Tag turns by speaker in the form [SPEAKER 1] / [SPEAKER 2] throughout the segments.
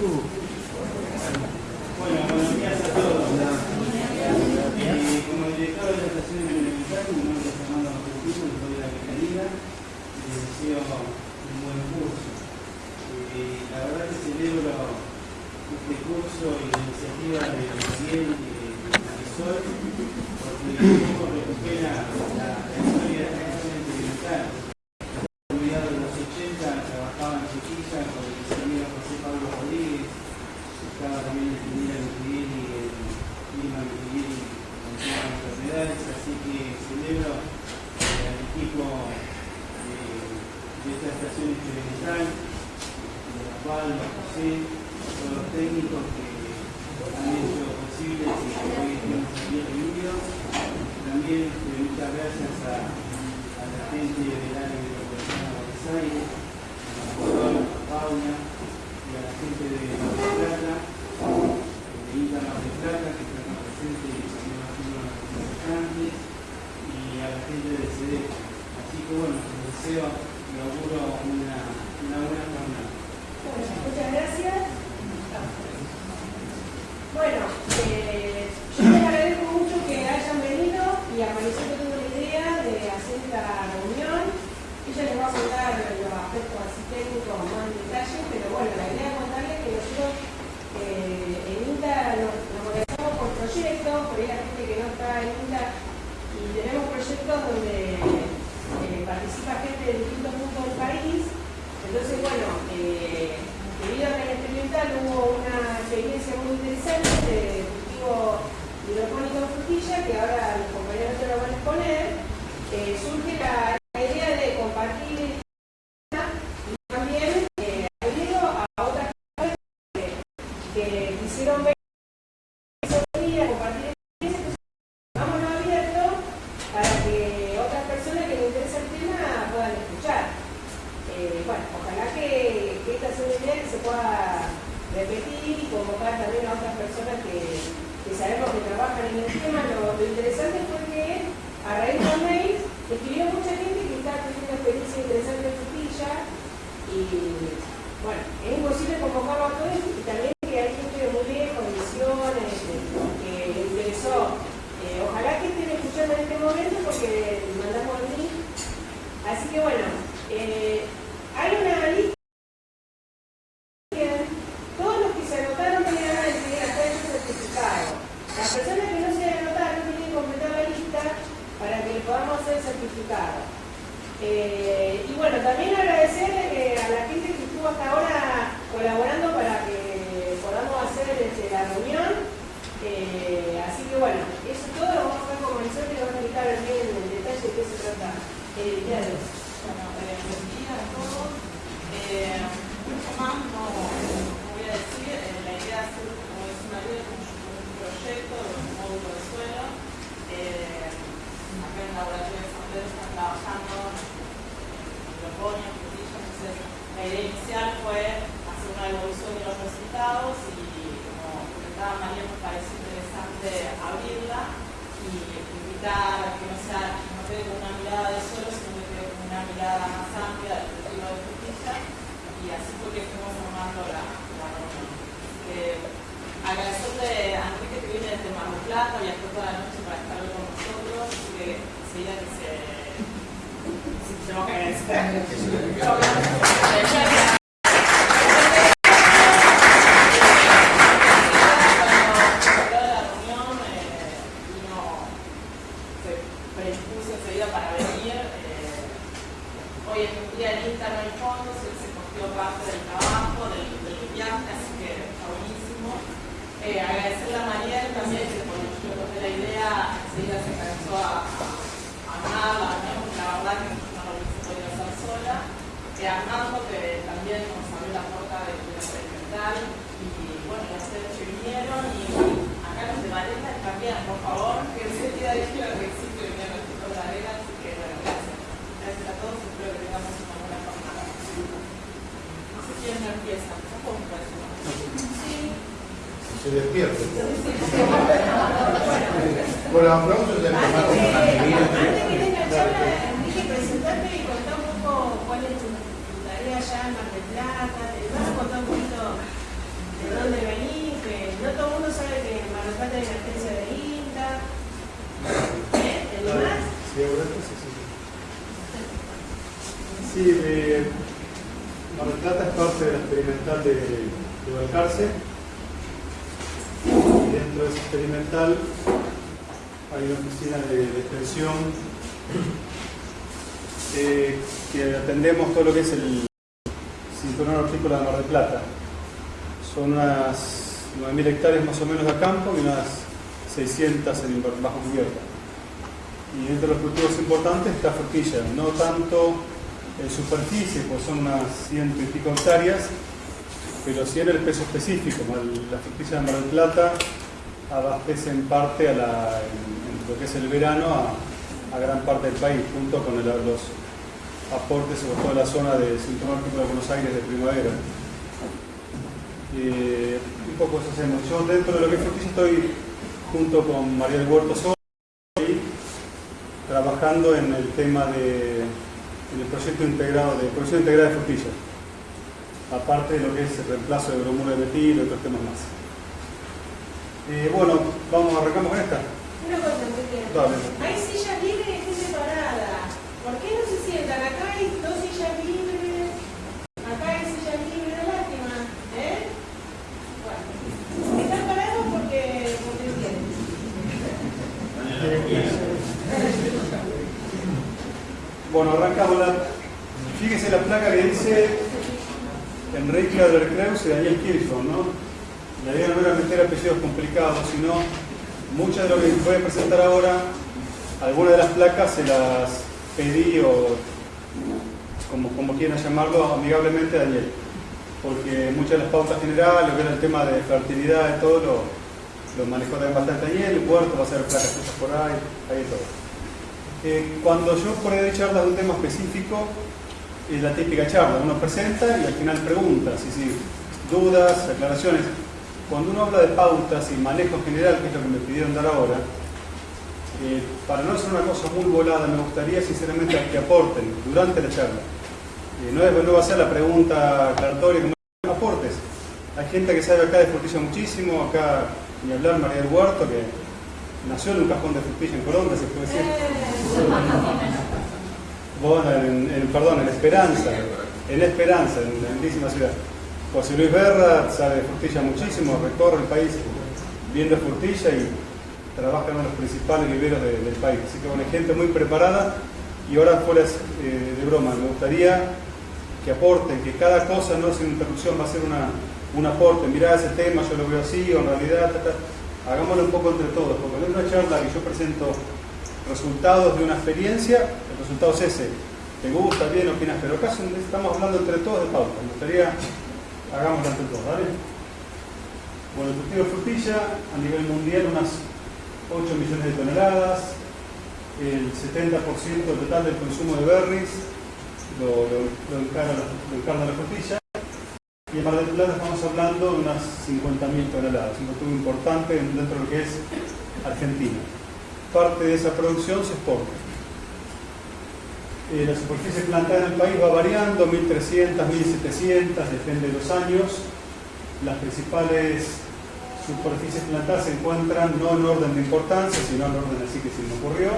[SPEAKER 1] Bueno, buenos días a todos. Como director de la estación de Beneficiario, mi nombre es Fernando Martínez, de la Fiscalía. Les deseo un buen curso. La verdad que celebro este curso y la iniciativa de Miguel y de Marisol, porque un poco recupera la, historia de la estación.
[SPEAKER 2] vamos abierto para que otras personas que les interesa el tema puedan escuchar. Eh, bueno, ojalá que, esta sea una idea que se pueda repetir y convocar también a otras personas que, sabemos que trabajan en el tema. Lo, interesante fue que a raíz de mail escribió mucha gente que está teniendo una experiencia interesante en su y bueno, es imposible convocarlo a todos y también que
[SPEAKER 3] alguien Thank you. 600 en bajo cubierta. Y entre los cultivos importantes está frutilla, no tanto en superficie, pues son unas ciento y pico hectáreas, pero sí en el peso específico. La frutilla de Mar del Plata abastece en parte a en, lo que es el verano a, gran parte del país, junto con los aportes sobre toda la zona de Cinturón de Buenos Aires de primavera. Eh, un poco eso hacemos. Yo dentro de lo que es frutilla estoy junto con María del Huerto ahí, trabajando en el tema de en el proyecto integrado de producción integrada de frutilla. Aparte de lo que es el reemplazo de bromuro de metil y otros temas más. Eh, bueno, vamos, arrancamos con esta.
[SPEAKER 2] Una cosa.
[SPEAKER 3] Dale.
[SPEAKER 2] Hay sillas libres y gente parada. ¿Por qué no se sientan? Acá hay dos sillas libres. Acá hay sillas libres, no lástima. ¿Eh? Bueno. Están parados porque, porque quieren.
[SPEAKER 3] Bueno, arrancamos la. Fíjese la placa que dice Enrique Adler Creus y Daniel Kirchhoff, ¿no? La idea no era meter apellidos complicados, sino muchas de lo que voy a presentar ahora, algunas de las placas se las pedí o como, como quieran llamarlo, amigablemente Daniel. Porque muchas de las pautas generales, lo que era el tema de fertilidad y todo, lo, lo manejó también bastante Daniel, el puerto va a ser placas por ahí, ahí todo. Eh, cuando yo por ahí charlas de un tema específico, es la típica charla, uno presenta y al final pregunta, si, si, dudas, aclaraciones. Cuando uno habla de pautas y manejo general, que es lo que me pidieron dar ahora, eh, para no hacer una cosa muy volada, me gustaría sinceramente que aporten durante la charla. Eh, no, es, no va a ser la pregunta aclaratoria, como aportes. Hay gente que sabe acá de frutilla muchísimo, acá ni hablar María del Huerto, que nació en un cajón de frutilla en Colombia, se puede decir. Bueno, en, perdón, en Esperanza, en Esperanza, en la lindísima ciudad. José Luis Berra sabe de frutilla muchísimo, recorre el país viendo frutilla y trabaja en uno de los principales viveros de- del país. Así que bueno, hay gente muy preparada y ahora fuera eh, de broma, me gustaría que aporten, que cada cosa no una interrupción, va a ser una, un aporte. Mirá ese tema, yo lo veo así, o en realidad, ta, ta. Hagámoslo un poco entre todos, porque en una charla que yo presento resultados de una experiencia, el resultado es ese. Te gusta, bien, opinas, pero acá estamos hablando entre todos de pauta. Me gustaría, hagámoslo entre todos, ¿vale? Bueno, el cultivo de frutilla a nivel mundial unas 8 millones de toneladas, el 70% del total del consumo de berries lo, lo, la frutilla. Y en Mar del Plata estamos hablando de unas 50.000 toneladas, un consumo importante dentro de lo que es Argentina. Parte de esa producción se exporta. Eh, la superficie plantada en el país va variando, 1.300, 1.700, depende de los años. Las principales superficies plantadas se encuentran no en orden de importancia, sino en orden así que se me ocurrió.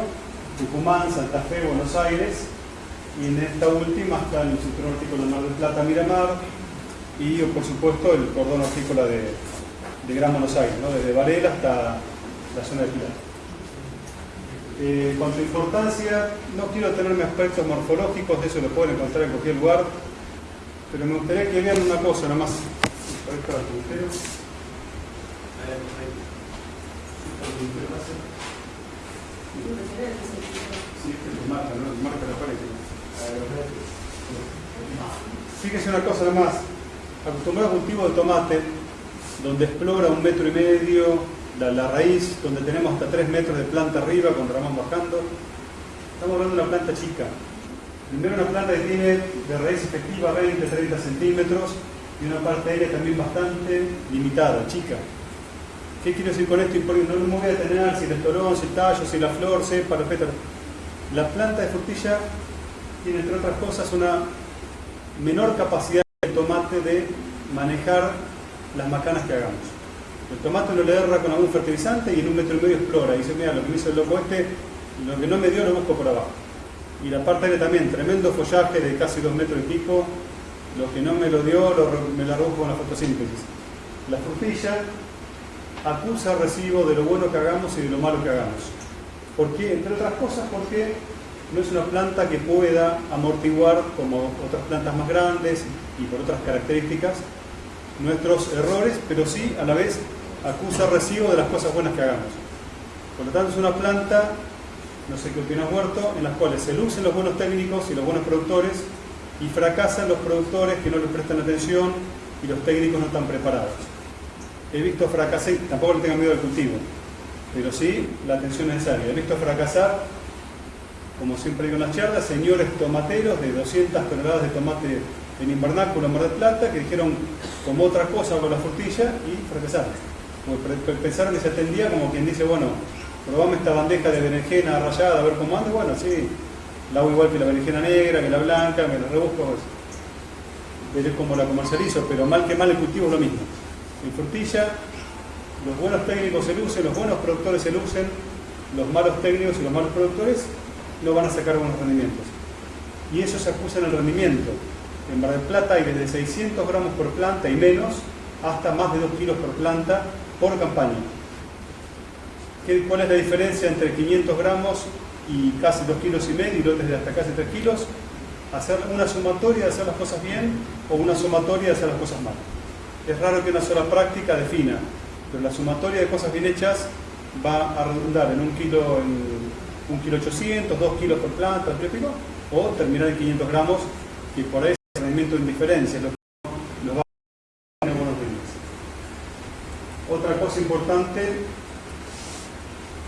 [SPEAKER 3] Tucumán, Santa Fe, Buenos Aires. Y en esta última está el cinturón hortícola de Mar del Plata, Miramar. Y por supuesto el cordón hortícola de, de Gran Buenos Aires, ¿no? desde Varela hasta la zona de Pilar. Eh, cuanto a importancia, no quiero tenerme aspectos morfológicos, de eso lo pueden encontrar en cualquier lugar, pero me gustaría que vean una cosa la pared. Fíjese una cosa nomás. Acostumbrado a cultivo de tomate, donde explora un metro y medio la, raíz, donde tenemos hasta 3 metros de planta arriba con ramón bajando. Estamos hablando de una planta chica. Primero una planta que tiene de raíz efectiva 20, 30 centímetros y una parte aérea también bastante limitada, chica. ¿Qué quiero decir con esto? No me voy a detener si el estolón, si el tallo, si la flor, cepa, pétalo. La planta de frutilla tiene, entre otras cosas, una menor capacidad de manejar las macanas que hagamos. El tomate uno le erra con algún fertilizante y en un metro y medio explora. Y dice, mira, lo que me hizo el loco este, lo que no me dio lo busco por abajo. Y la parte aérea también, tremendo follaje de casi dos metros y pico. Lo que no me lo dio, lo, me la rebusco con la fotosíntesis. La frutilla acusa recibo de lo bueno que hagamos y de lo malo que hagamos. ¿Por qué? Entre otras cosas porque no es una planta que pueda amortiguar como otras plantas más grandes y por otras características nuestros errores, pero sí a la vez acusa recibo de las cosas buenas que hagamos. Por lo tanto es una planta, no sé qué opinas Huerto, en las cuales se lucen los buenos técnicos y los buenos productores y fracasan los productores que no les prestan atención y los técnicos no están preparados. He visto fracasar, tampoco le tengan miedo al cultivo, pero sí la atención necesaria. He visto fracasar, como siempre digo en las charlas, señores tomateros de 200 toneladas de tomate en invernáculo en Mar del Plata que dijeron como otra cosa con la frutilla y fracasaron. Pensaron que se atendía como quien dice, bueno, probame esta bandeja de berenjena rallada a ver cómo anda, bueno, sí, la hago igual que la berenjena negra, que la blanca, me la rebusco, veré cómo la comercializo, pero mal que mal el cultivo es lo mismo. En frutilla, los buenos técnicos se lucen, los buenos productores se lucen, los malos técnicos y los malos productores no van a sacar buenos rendimientos. Y eso se acusa en el rendimiento. En Mar del Plata hay desde 600 gramos por planta y menos hasta más de 2 kilos por planta por campaña. ¿Cuál es la diferencia entre 500 gramos y casi 2 kilos y medio y lotes de hasta casi 3 kilos? Hacer una sumatoria de hacer las cosas bien o una sumatoria de hacer las cosas mal. Es raro que una sola práctica defina, pero la sumatoria de cosas bien hechas va a redundar en un kilo, en un kilo 800, 2 kilos por planta, o terminar en 500 gramos, que por ahí es rendimiento de indiferencia, lo que nos va a dar buenos días. Otra cosa importante,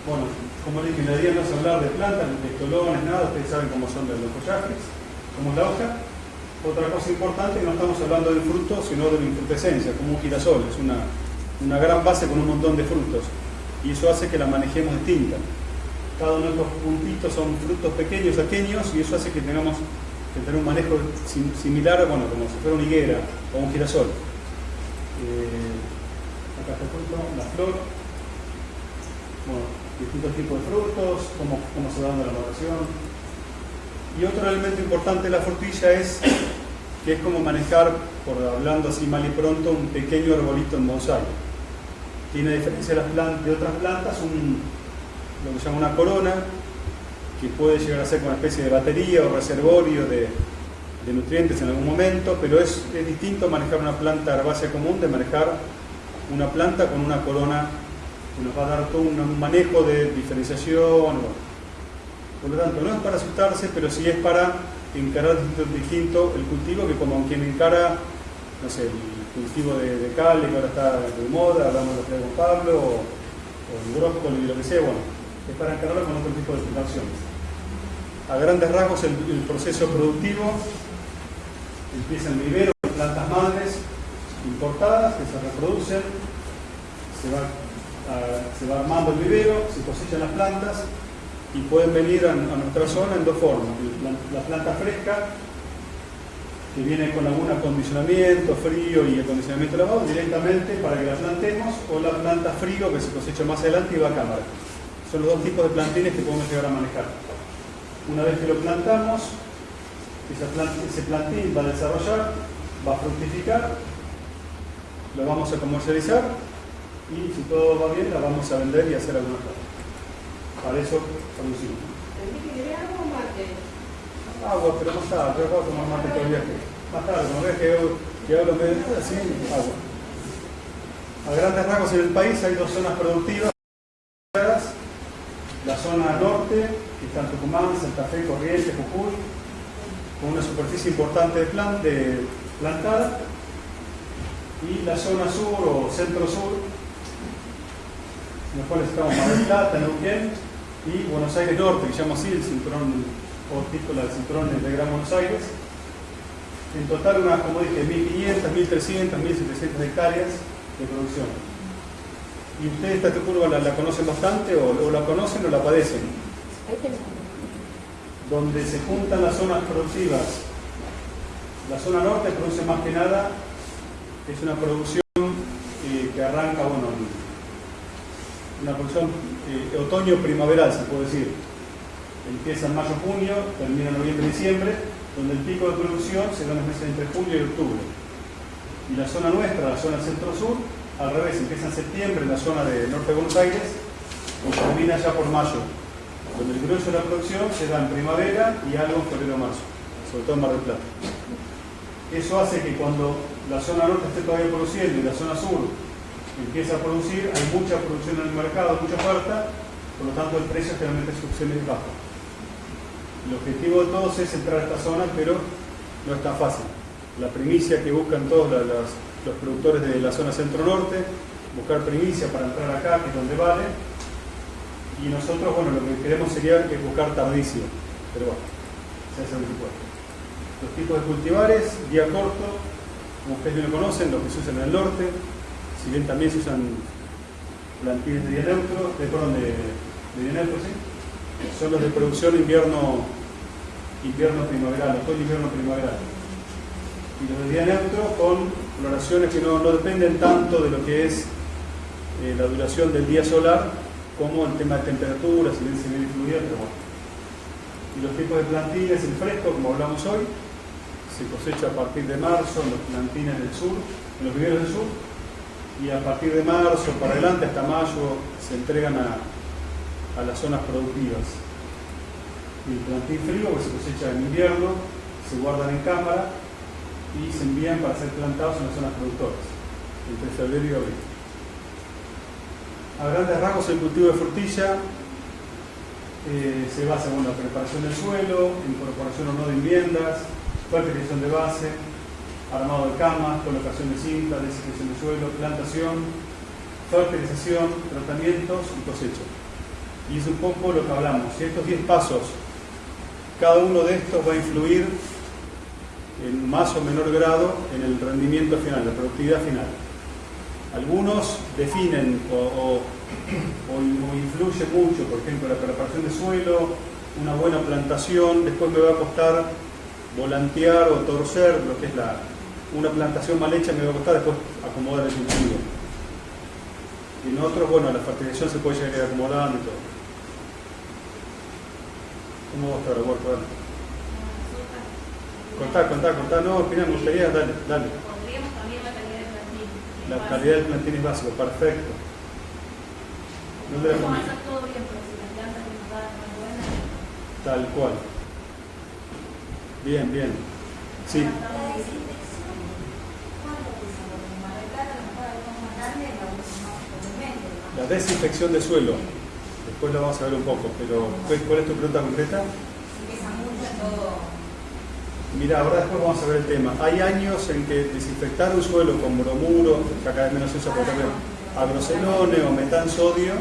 [SPEAKER 3] bueno, como dije, la idea no es hablar de plantas, de tolones, nada, ustedes saben cómo son los follajes, cómo es la hoja. Otra cosa importante, no estamos hablando del fruto, sino de la infrutescencia, como un girasol, es una, una gran base con un montón de frutos. Y eso hace que la manejemos distinta. Cada uno de estos puntitos son frutos pequeños, pequeños, y eso hace que tengamos que tener un manejo similar, bueno, como si fuera una higuera o un girasol. Eh, acá está fruto, la flor, bueno, distintos tipos de frutos, cómo, cómo se va dando la maduración. Y otro elemento importante de la frutilla es que es como manejar, por hablando así mal y pronto, un pequeño arbolito en bonsai. Tiene a diferencia de, las plantas, de otras plantas un, lo que se llama una corona, que puede llegar a ser como una especie de batería o reservorio de, nutrientes en algún momento, pero es, es, distinto manejar una planta herbácea común de manejar una planta con una corona que nos va a dar todo un manejo de diferenciación. Por lo tanto, no es para asustarse, pero sí es para encarar distinto, el cultivo que como quien encara, no sé, el cultivo de, de cal, que ahora está de moda, hablamos de con Pablo, o, o el brócoli, lo que sea, bueno, encararlo con otro tipo de situaciones. A grandes rasgos, el, proceso productivo empieza en vivero, plantas madres importadas que se reproducen, se va, armando el vivero, se cosechan las plantas, y pueden venir a, nuestra zona en dos formas. La, la, planta fresca, que viene con algún acondicionamiento, frío y acondicionamiento lavado, directamente para que la plantemos, o la planta frío que se cosecha más adelante y va a cámara. Son los dos tipos de plantines que podemos llegar a manejar. Una vez que lo plantamos, ese plantín va a desarrollar, va a fructificar, lo vamos a comercializar y si todo va bien la vamos a vender y hacer alguna cosa. Para eso producimos.
[SPEAKER 2] agua o mate?
[SPEAKER 3] Agua, pero más tarde, yo puedo tomar mate todo el viaje. Más tarde, como ves que, que hablo medio así, agua. A grandes rasgos en el país hay dos zonas productivas. La zona norte, que está en Tucumán, Santa Fe, Corrientes, Jujuy, con una superficie importante de, plan, de plantada. Y la zona sur o centro-sur, en los cuales estamos Mar del Plata, Neuquén, y Buenos Aires Norte, que se llama así el cinturón hortícola del cinturón de Gran Buenos Aires. En total unas, como dije, 1.500, 1.300, 1.700 hectáreas de producción. ¿Y ustedes esta curva la, la conocen bastante o, o, la conocen o la padecen? Donde se juntan las zonas productivas. La zona norte produce más que nada, es una producción eh, que arranca, bueno, una producción eh, otoño-primaveral, se puede decir. Empieza en mayo-junio, termina en noviembre-diciembre, donde el pico de producción se da en los meses entre julio y octubre. Y la zona nuestra, la zona centro-sur, al revés, empieza en septiembre en la zona de norte de Buenos Aires y termina ya por mayo, donde el grueso de la producción se da en primavera y algo en febrero-marzo, sobre todo en Mar del Plata. Eso hace que cuando la zona norte esté todavía produciendo y la zona sur empieza a producir, hay mucha producción en el mercado, mucha oferta, por lo tanto el precio generalmente es bajo. El objetivo de todos es entrar a esta zona, pero no es tan fácil. La primicia que buscan todos los, productores de la zona centro-norte, buscar primicia para entrar acá, que es donde vale, y nosotros, bueno, lo que queremos sería buscar tardicio, pero bueno, se hace que puede. Los tipos de cultivares, día corto, como ustedes bien lo conocen, los que se usan en el norte, si bien también se usan plantines de día neutro, de, perdón, de, día neutro, ¿sí? son los de producción invierno invierno primaveral, otoño invierno primaveral. Y los de día neutro con floraciones que no, dependen tanto de lo que es eh, la duración del día solar como el tema de temperatura, si bien se pero bueno. Y los tipos de plantines, el fresco, como hablamos hoy, se cosecha a partir de marzo en los plantines del sur, en los viveros del sur, y a partir de marzo para adelante hasta mayo se entregan a, las zonas productivas. Y el plantín frío que se cosecha en invierno, se guardan en cámara y se envían para ser plantados en las zonas productoras, entre febrero y abril. A grandes rasgos el cultivo de frutilla eh, se basa en la preparación del suelo, incorporación o no de viviendas, fertilización de base, armado de camas, colocación de cinta, desinfección de suelo, plantación, fertilización, tratamientos y cosecha. Y es un poco lo que hablamos. Y estos 10 pasos, cada uno de estos va a influir en más o menor grado en el rendimiento final, la productividad final. Algunos definen o, o, influyen mucho, por ejemplo, la preparación de suelo, una buena plantación, después me va a costar volantear o torcer lo que es la, una plantación mal hecha me va a costar después acomodar el cultivo. En otros, bueno, la fertilización se puede llegar acomodando y todo. ¿Cómo va a estar. Contá, contá, contá. No, me gustaría, dale, dale.
[SPEAKER 4] Pondríamos también la calidad del plantín.
[SPEAKER 3] La calidad del plantín es básico, perfecto.
[SPEAKER 4] ¿Dónde la Vamos a hacer todo bien, pero si las plantas que nos dan no buenas.
[SPEAKER 3] Tal cual. Bien, bien. Sí. La desinfección de suelo, después lo vamos a ver un poco, pero ¿cuál es tu pregunta concreta? Mira, ahora después vamos a ver el tema. Hay años en que desinfectar un suelo con bromuro, que vez menos se usa por ejemplo, agrocelone o metansodio,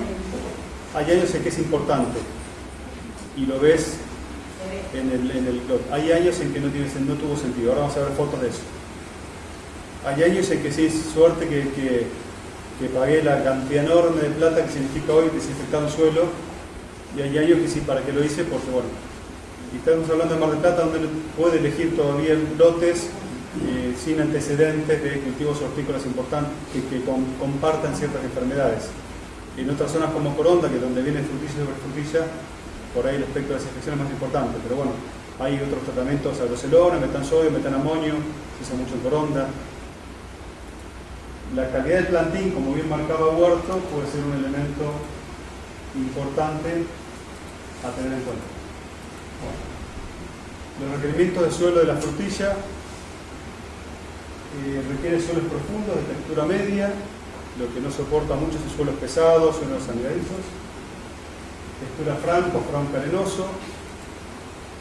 [SPEAKER 3] hay años en que es importante. Y lo ves en el, en el Hay años en que no, tuvo sentido. Ahora vamos a ver fotos de eso. Hay años en que sí suerte que que pagué la cantidad enorme de plata que significa hoy desinfectar un suelo, y hay años que sí, para que lo hice, porque bueno, y estamos hablando de Mar del Plata, donde puede elegir todavía lotes eh, sin antecedentes de cultivos hortícolas importantes que, compartan ciertas enfermedades. En otras zonas como Coronda, que es donde viene frutilla sobre frutilla, por ahí el aspecto de desinfección es más importante, pero bueno, hay otros tratamientos, agrocelona, metansodio, metanamonio, se usa mucho en Coronda, la calidad del plantín, como bien marcaba Huerto, puede ser un elemento importante a tener en cuenta. Los requerimientos de suelo de la frutilla eh, requiere suelos profundos de textura media, lo que no soporta mucho son suelos pesados, suelos sanidadizos, textura franco, franco arenoso,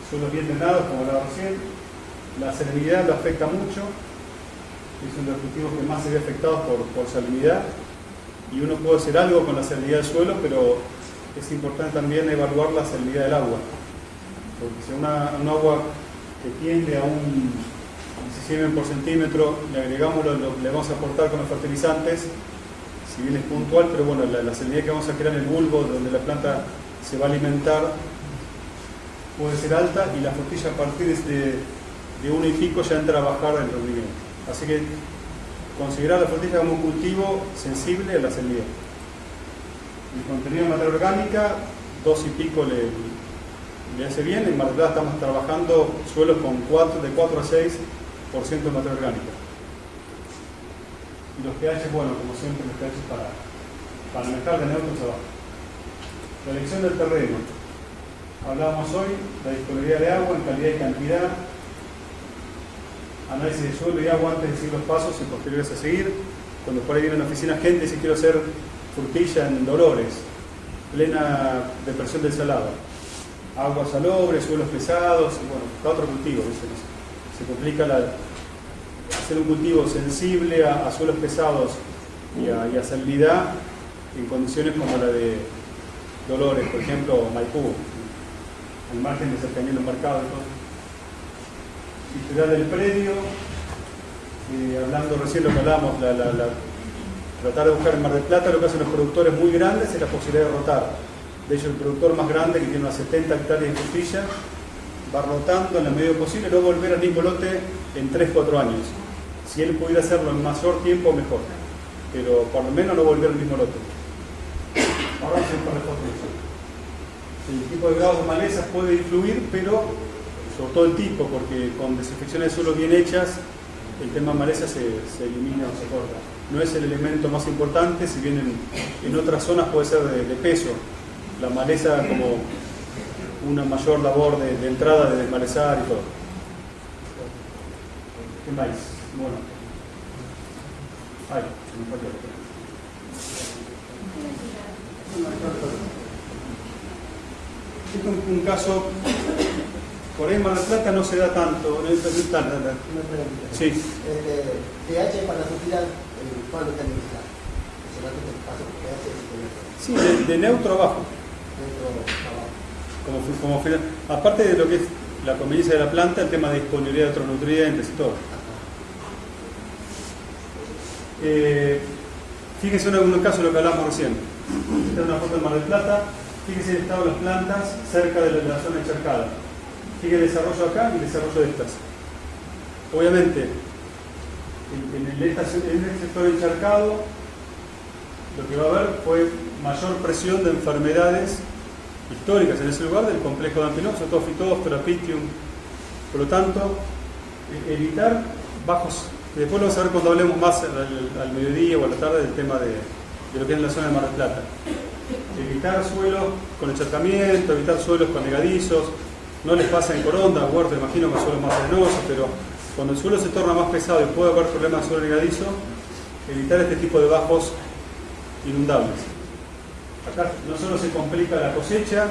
[SPEAKER 3] suelos bien drenados, como la recién, la salinidad lo afecta mucho, es uno de los cultivos que más se ve afectados por, por salinidad. Y uno puede hacer algo con la salinidad del suelo, pero es importante también evaluar la salinidad del agua. Porque si una, un agua que tiende a un 17 por centímetro, le agregamos lo, le vamos a aportar con los fertilizantes, si bien es puntual, pero bueno, la, salinidad que vamos a crear en el bulbo, donde la planta se va a alimentar, puede ser alta y la frutilla a partir de, de uno y pico ya entra a bajar el rendimiento. Así que considerar la frutilla como un cultivo sensible a la salinidad. El contenido de materia orgánica, dos y pico le, le hace bien. En Mar estamos trabajando suelos con 4, de 4 a 6% de materia orgánica. Y los pH, bueno, como siempre, los pH para, para manejar de neutros abajo. La elección del terreno. Hablábamos hoy, la disponibilidad de agua en calidad y cantidad, análisis de suelo y agua antes de seguir los pasos y posteriores a seguir. Cuando por ahí viene a la oficina gente si quiero hacer frutilla en Dolores, plena depresión del salado. Agua salobre, suelos pesados, y bueno, está otro cultivo, se complica hacer un cultivo sensible a, suelos pesados y a, y en condiciones como la de Dolores, por ejemplo, Maipú, al margen de cercanía de los mercados. Historial del predio, eh, hablando recién lo que la- tratar de buscar en Mar del Plata, lo que hacen los productores muy grandes es la posibilidad de rotar. De hecho, el productor más grande, que tiene unas 70 hectáreas de frutilla, va rotando en la medida posible, luego volver al mismo lote en 3-4 años. Si él pudiera hacerlo en mayor tiempo, mejor. Pero por lo menos no volver al mismo lote. Ahora de eso. El tipo de grados de malezas puede influir, pero sobre todo el tipo, porque con desinfecciones de suelo bien hechas, el tema maleza se, se elimina o se corta. No es el elemento más importante, si bien en, otras zonas puede ser de, de peso. La maleza como una mayor labor de, de entrada, de desmalezar y todo. ¿Qué más? Bueno. Ay, se me el Este es un, un caso, por ahí en Mar del Plata no se da tanto, no es- no es tan- tan- tan-. Sí,
[SPEAKER 5] El eh, pH para la fertilidad, eh, y con eso.
[SPEAKER 3] sí, de, de neutro abajo. Como, como aparte de lo que es la conveniencia de la planta, el tema de disponibilidad de otros nutrientes y todo. Eh, fíjense en algún caso lo que hablamos recién. Esta es una foto de Mar del Plata. Fíjense el estado de las plantas cerca de la, zona encharcada. Fíjense el desarrollo acá y el desarrollo de estas. Obviamente, en, en en el sector encharcado, lo que va a haber fue mayor presión de enfermedades históricas en ese lugar del complejo de todo Phytophthora, Pythium. Por lo tanto, e- evitar bajos, después lo vamos a ver cuando hablemos más al, mediodía o a la tarde del tema de, lo que es la zona de Mar del Plata. Evitar suelos con encharcamiento, evitar suelos con negadizos, no les pasa en Coronda, Huerto, imagino que suelos más arenosos, pero cuando el suelo se torna más pesado y puede haber problemas de suelo negadizo, evitar este tipo de bajos inundables. Acá no solo se complica la cosecha,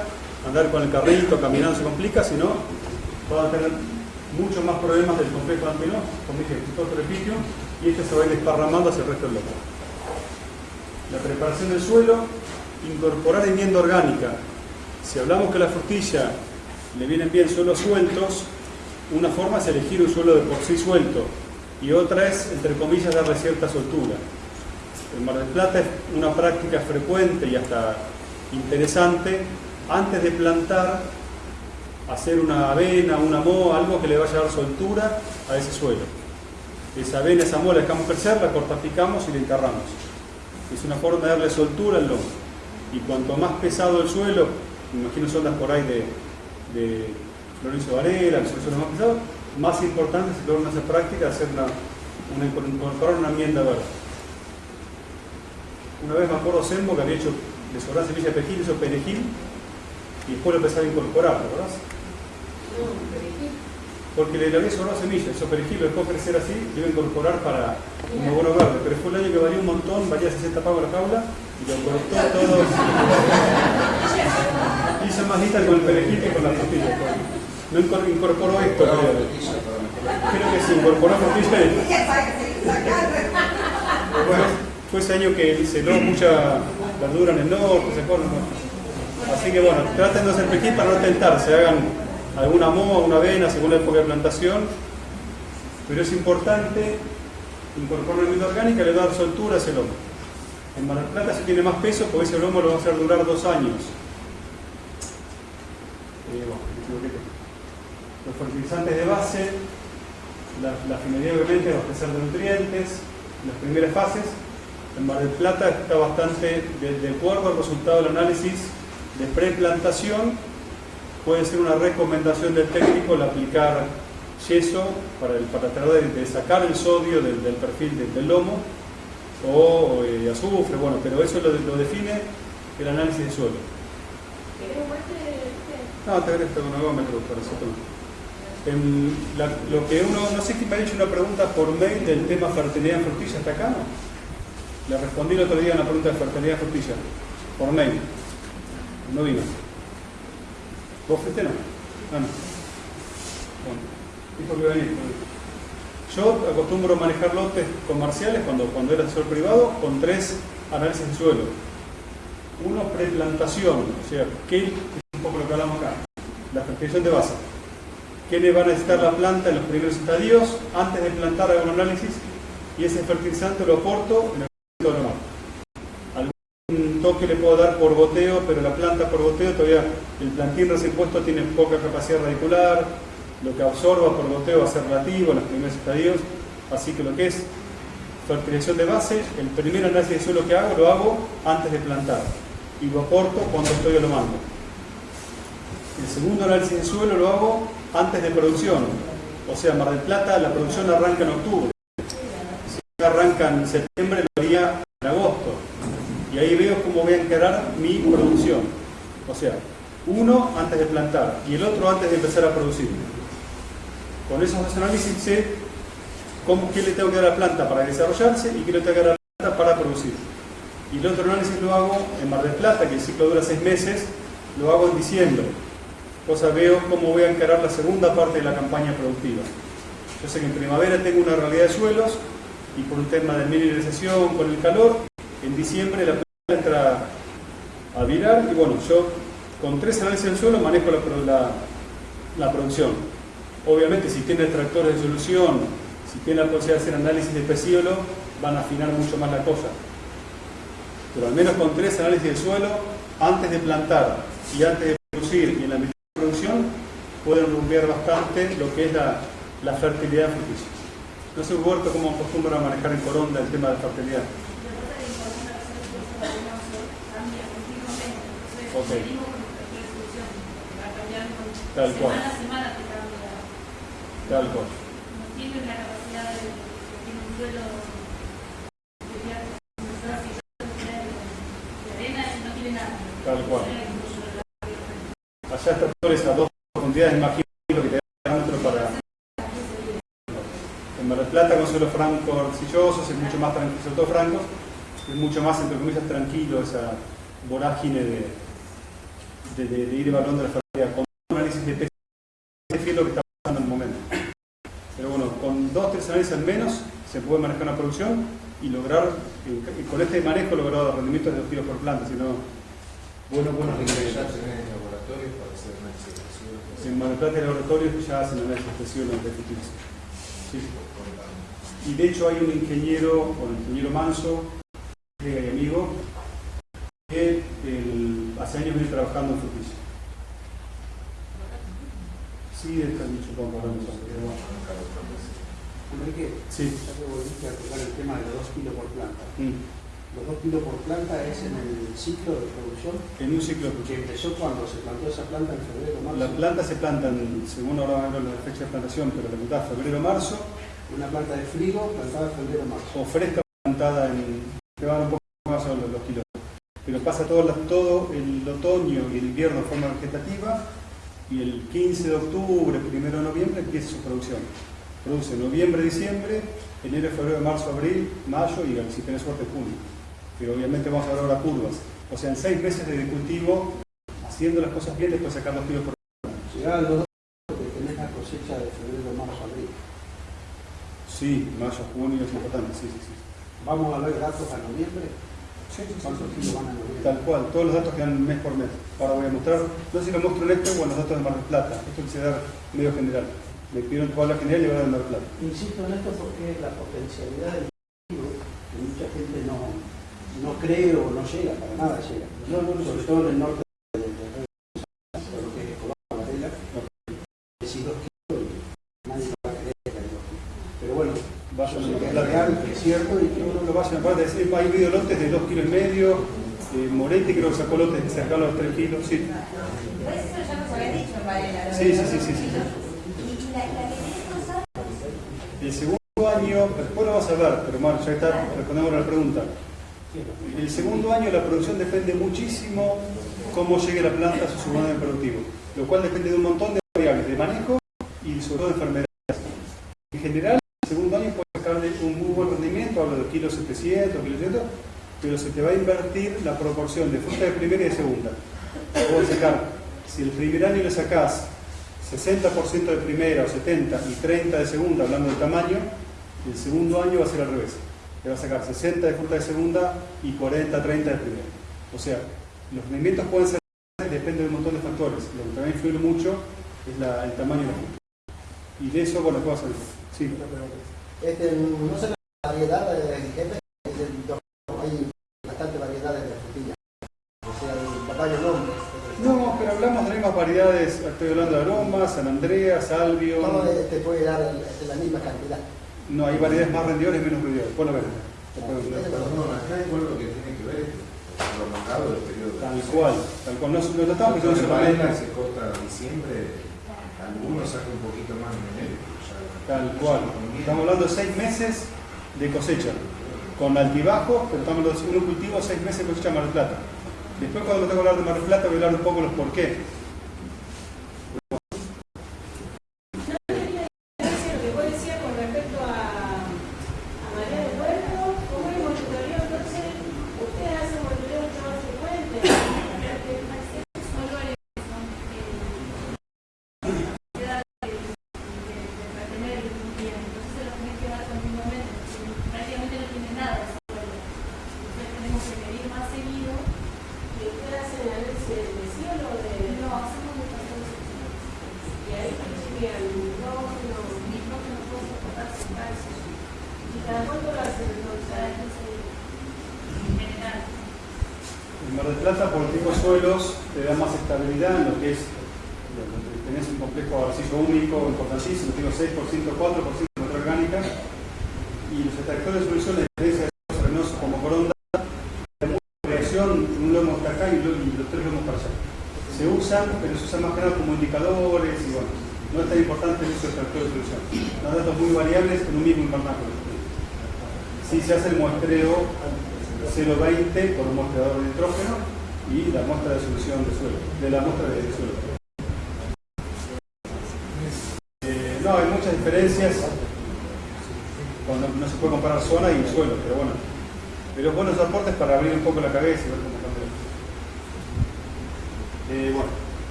[SPEAKER 3] andar con el carrito, caminando se complica, sino van a tener muchos más problemas del complejo Ampinó, como dije, todo repitio, y esto se va a ir desparramando hacia el resto del local. La preparación del suelo, incorporar enmienda orgánica. Si hablamos que la frutilla le vienen bien suelos sueltos, una forma es elegir un suelo de por sí suelto y otra es, entre comillas, darle cierta soltura. En Mar del Plata es una práctica frecuente y hasta interesante, antes de plantar, hacer una avena, una moho, algo que le vaya a dar soltura a ese suelo. Esa avena, esa moho la dejamos crecer, la cortapicamos y la enterramos. Es una forma de darle soltura al lomo. Y cuanto más pesado el suelo, me imagino son por ahí de, de Florencio Varela, que son más pesados, más importante se logra esa práctica de hacer una, una, incorporar una enmienda verde. Una vez me acuerdo Sembo que había hecho, le sobraba semilla de perejil, hizo perejil y después lo empezaba a incorporar, ¿verdad? Porque le, había sobrado semilla, hizo perejil, lo dejó crecer así, lo iba a incorporar para un abono verde, pero fue el año que valía un montón, valía 60 pavos la jaula y lo cortó todo. Hizo más lista con el perejil que con la frutilla. No incor- incorporó esto, creo. Creo que se incorporó frutilla y bueno, fue ese año que se dio mucha verdura en el norte, se acuerdan. Así que bueno, traten de hacer perejil para no tentarse, hagan alguna moa, una avena según la época de plantación, pero es importante incorporar una vida orgánica y le va a dar soltura a ese lomo. En Mar del Plata si tiene más peso, porque ese lomo lo va a hacer durar dos años. Eh. Los fertilizantes de base, la, la finalidad obviamente es de nutrientes, en las primeras fases, En Mar del Plata está bastante, de, de acuerdo al resultado del análisis de preplantación, puede ser una recomendación del técnico el aplicar yeso para, el- para tratar de, de sacar el sodio del, del perfil del, del lomo o eh, azufre, bueno, pero eso lo, lo define el análisis de suelo.
[SPEAKER 2] ¿Querés muestre?
[SPEAKER 3] No, te agradezco un agómetro para eso. La- lo que uno, no sé quién me ha hecho una pregunta por mail del tema fertilidad en frutilla, ¿está acá no? Le respondí el otro día una pregunta de fertilidad frutilla, por mail. No vino. ¿Vos fuiste no? Ah, no. Bueno, dijo que iba a venir. Yo acostumbro manejar lotes comerciales cuando, cuando era asesor privado con tres análisis de suelo. Uno, preplantación, o sea, ¿qué, es un poco lo que hablamos acá, la fertilización de base. ¿Qué le va a necesitar la planta en los primeros estadios? Antes de plantar un análisis y ese fertilizante lo aporto en el momento normal. Algún toque le puedo dar por goteo, pero la planta por goteo todavía, el plantín recién puesto tiene poca capacidad radicular, lo que absorba por goteo va a ser relativo en los primeros estadios, así que lo que es fertilización de base, el primer análisis de suelo que hago lo hago antes de plantar y lo aporto cuando estoy a lo mando. El segundo análisis de suelo lo hago antes de producción, o sea, Mar del Plata la producción arranca en octubre. Arranca en septiembre, lo haría en agosto. Y ahí veo cómo voy a encarar mi producción. O sea, uno antes de plantar y el otro antes de empezar a producir. Con esos dos análisis sé cómo, qué le tengo que dar a la planta para desarrollarse y qué le tengo que dar a la planta para producir. Y el otro análisis lo hago en Mar del Plata, que el ciclo dura seis meses, lo hago en diciembre. Cosa veo cómo voy a encarar la segunda parte de la campaña productiva. Yo sé que en primavera tengo una realidad de suelos y por un tema de mineralización con el calor, en diciembre la planta entra a virar y bueno, yo con tres análisis del suelo manejo la, la- producción. Obviamente si tiene extractores de solución, si tiene la posibilidad de hacer análisis de pecíolo, van a afinar mucho más la cosa. Pero al menos con tres análisis del suelo, antes de plantar y antes de producir y en la mitad de producción, pueden rumbear bastante lo que es la, la fertilidad fruticia. No sé, Huerto, cómo acostumbra a manejar en Coronda el tema de fertilidad. Ok. Tal cual. Tal cual.
[SPEAKER 4] Tiene la capacidad de, un suelo.
[SPEAKER 3] Tal cual. Allá extractores a dos profundidades, imagino lo que te da otro para. En Mar del Plata con suelos francos arcillosos es mucho más tranquilo, sobre todo francos, es mucho más, entre comillas, tranquilo esa vorágine de, de, de- de ir evaluando la fertilidad. Con un análisis de peso, es lo que está pasando en el momento. Pero bueno, con dos, tres análisis al menos se puede manejar una producción y lograr, y con este manejo lograr rendimientos de dos kilos por planta, sino buenos, buenos rendimientos.
[SPEAKER 6] en laboratorios para hacer análisis de.
[SPEAKER 3] En Mar del Plata hay laboratorios que ya hacen análisis de de fertilización. Sí. Y de hecho hay un ingeniero, o el ingeniero Manso, colega y amigo, que el- hace años viene trabajando en fruticia. Sí, está pero bueno.
[SPEAKER 5] Enrique,
[SPEAKER 3] Sí.
[SPEAKER 5] ya que volviste a tocar el tema de los 2 kilos por planta.
[SPEAKER 3] Mm.
[SPEAKER 5] Los 2 kilos por planta es en el ciclo de producción
[SPEAKER 3] En un ciclo de
[SPEAKER 5] que
[SPEAKER 3] producción.
[SPEAKER 5] empezó cuando se plantó esa planta en febrero, marzo.
[SPEAKER 3] Las plantas se plantan, según ahora hablo de la fecha de plantación, pero la mitad febrero-marzo,
[SPEAKER 5] Una planta de frigo plantada en febrero, marzo.
[SPEAKER 3] o fresca plantada en. te van un poco más a los, los kilos. Pero pasa todo, la- todo el otoño y el invierno de forma vegetativa y el 15 de octubre, 1 de noviembre empieza su producción. Produce noviembre, diciembre, enero, febrero, marzo, abril, mayo y si tenés suerte junio. Pero obviamente vamos a ver ahora curvas. O sea, en seis meses de cultivo, haciendo las cosas bien, después sacar los kilos por
[SPEAKER 5] Llegaban los dos porque tenés la cosecha de febrero, marzo, abril.
[SPEAKER 3] Sí, mayo, junio es importante, sí, sí, sí.
[SPEAKER 5] Vamos a ver datos a noviembre.
[SPEAKER 3] Sí, sí, sí,
[SPEAKER 5] ¿Cuántos
[SPEAKER 3] sí.
[SPEAKER 5] kilos van a noviembre?
[SPEAKER 3] Tal cual, todos los datos que dan mes por mes. Ahora voy a mostrar, no sé si lo muestro en esto o en los datos de Mar del Plata. Esto quise dar medio general. Me pidieron que hablar general y voy a dar de Mar del Plata.
[SPEAKER 5] Insisto en esto porque la potencialidad del cultivo, que mucha gente no, no cree o no llega, para nada llega.
[SPEAKER 3] No, no,
[SPEAKER 5] Sobre todo en el norte de de- de- todo lo que es Escobar, Varela, decís dos kilos y nadie va a creer que hay dos kilos. Pero bueno, eso
[SPEAKER 3] a del
[SPEAKER 5] es real, es cierto y que uno lo
[SPEAKER 3] vayan a decir, hay habido lotes de 2 kilos y medio, eh, Moretti creo que sacó lotes a los 3 kilos, sí.
[SPEAKER 7] Eso ya nos había dicho en Varela.
[SPEAKER 3] Sí, sí, sí, sí, sí.
[SPEAKER 7] Y, la, la que.
[SPEAKER 3] El segundo año, después lo vas a ver, pero Mar, ya está, respondemos a la pregunta. El segundo año la producción depende muchísimo cómo llegue la planta a su año productivo, lo cual depende de un montón de variables, de manejo y sobre todo de enfermedades. En general, el segundo año puede sacarle un muy buen rendimiento, hablo de kilos 700, kilos 700, pero se te va a invertir la proporción de fruta de primera y de segunda. Si el primer año le sacás 60% de primera o 70 y 30 de segunda, hablando del tamaño, el segundo año va a ser al revés. Le va a sacar 60 de fruta de segunda y 40, 30 de primera. O sea, los rendimientos pueden ser, depende de un montón de factores. Lo que también influye mucho es la- el tamaño de la fruta. Y de eso, bueno, ¿qué vas a decir? Sí.
[SPEAKER 8] Este, no sé la variedad de do- hay bastante variedades de frutilla. O sea, el tamaño nombre.
[SPEAKER 3] No, pero hablamos de las mismas variedades, estoy hablando de aroma, San Andreas, Salvio.
[SPEAKER 8] No eh, te puede dar la misma cantidad.
[SPEAKER 3] No, hay variedades más rendidoras y menos rendidoras. Después-
[SPEAKER 6] acá igual lo que tiene que ver es lo marcado del periodo de
[SPEAKER 3] Tal cual, tal cual. No, no tratamos que no.
[SPEAKER 6] Varela se corta en diciembre, algunos sacan un poquito más en enero.
[SPEAKER 3] Tal cual. Estamos hablando de seis meses de cosecha. Con altibajos, pero estamos hablando de un cultivo, seis meses de cosecha en Mar del Plata. Después cuando me tengo que hablar de Mar del Plata voy a hablar un poco de los por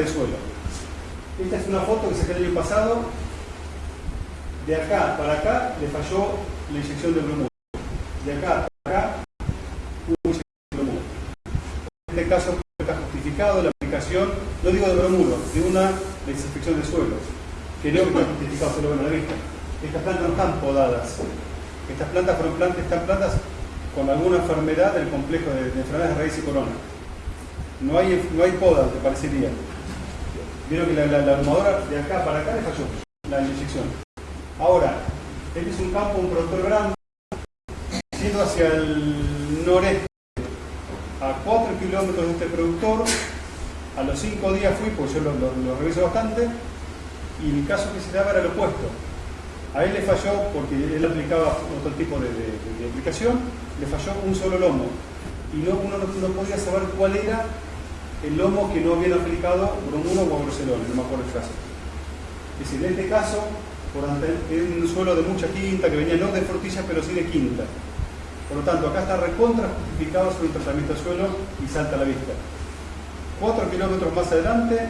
[SPEAKER 3] desinfectante de suelo. Esta es una foto que saqué el año pasado. De acá para acá le falló la inyección de bromuro. De acá para acá hubo inyección de bromuro. En este caso está justificado la aplicación, no digo de bromuro, de una desinfección de suelo, que no está justificado, se lo la vista. Estas plantas no están podadas. Estas plantas fueron plantas, están plantas con alguna enfermedad del complejo de, de enfermedades de raíz y corona. No hay, no hay poda, te parecería. Vieron que la, la, ahumadora de acá para acá le falló la inyección. Ahora, este es un campo, un productor grande, yendo hacia el noreste, a 4 kilómetros de este productor. A los 5 días fui, porque yo lo, reviso bastante, y el caso que se daba era lo opuesto. A él le falló, porque él aplicaba otro tipo de, aplicación, le falló un solo lomo. Y no, uno no, no podía saber cuál era el lomo que no habían aplicado bromuro o brucelona, no me acuerdo el caso. Es decir, en este caso, por es un suelo de mucha quinta, que venía no de frutilla, pero sí de quinta. Por lo tanto, acá está recontra justificado sobre el tratamiento del suelo y salta a la vista. Cuatro kilómetros más adelante,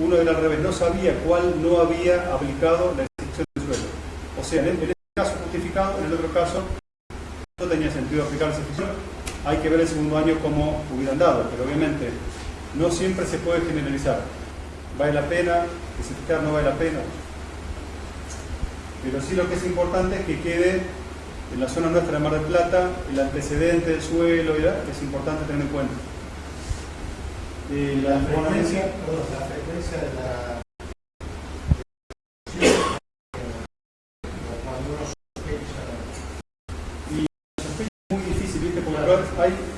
[SPEAKER 3] uno del al revés no sabía cuál no había aplicado la desinfección del suelo. O sea, en, en este caso justificado, en el otro caso no tenía sentido aplicar la desinfección. Hay que ver el segundo año cómo hubieran dado, pero obviamente no siempre se puede generalizar. ¿Vale la pena? ¿Desinfectar no vale la pena? Pero sí lo que es importante es que quede en la zona nuestra de Mar del Plata el antecedente del suelo, es importante tener en cuenta. Eh, la
[SPEAKER 5] La frecuencia,
[SPEAKER 3] frecuencia,
[SPEAKER 5] perdón, la frecuencia de la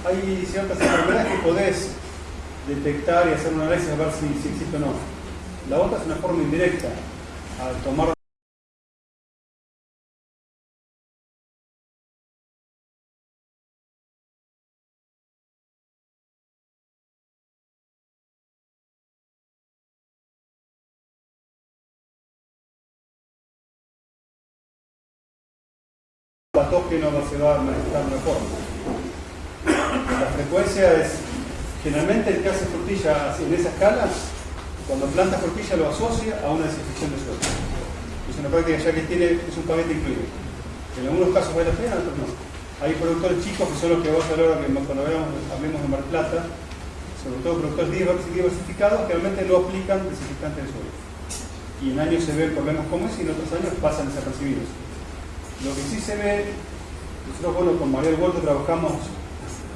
[SPEAKER 3] hay, ciertas enfermedades que podés detectar y hacer un análisis a ver si, si existe o no. La otra es una forma indirecta. Al tomar patógeno va- va a manifestar una forma. La frecuencia es, generalmente el que hace frutilla en esa escala, cuando planta frutilla lo asocia a una desinfección de suelo. Es una práctica ya que tiene, es un paquete incluido. En algunos casos vale la pena, en otros no. Hay productores chicos que son los que hablar ahora que cuando veamos, hablemos de Mar Plata, sobre todo productores divers- diversificados que realmente no aplican desinfectantes de suelo. Y en años se ven problemas como ese y en otros años pasan desapercibidos. Lo que sí se ve, nosotros bueno, con María del Huerto trabajamos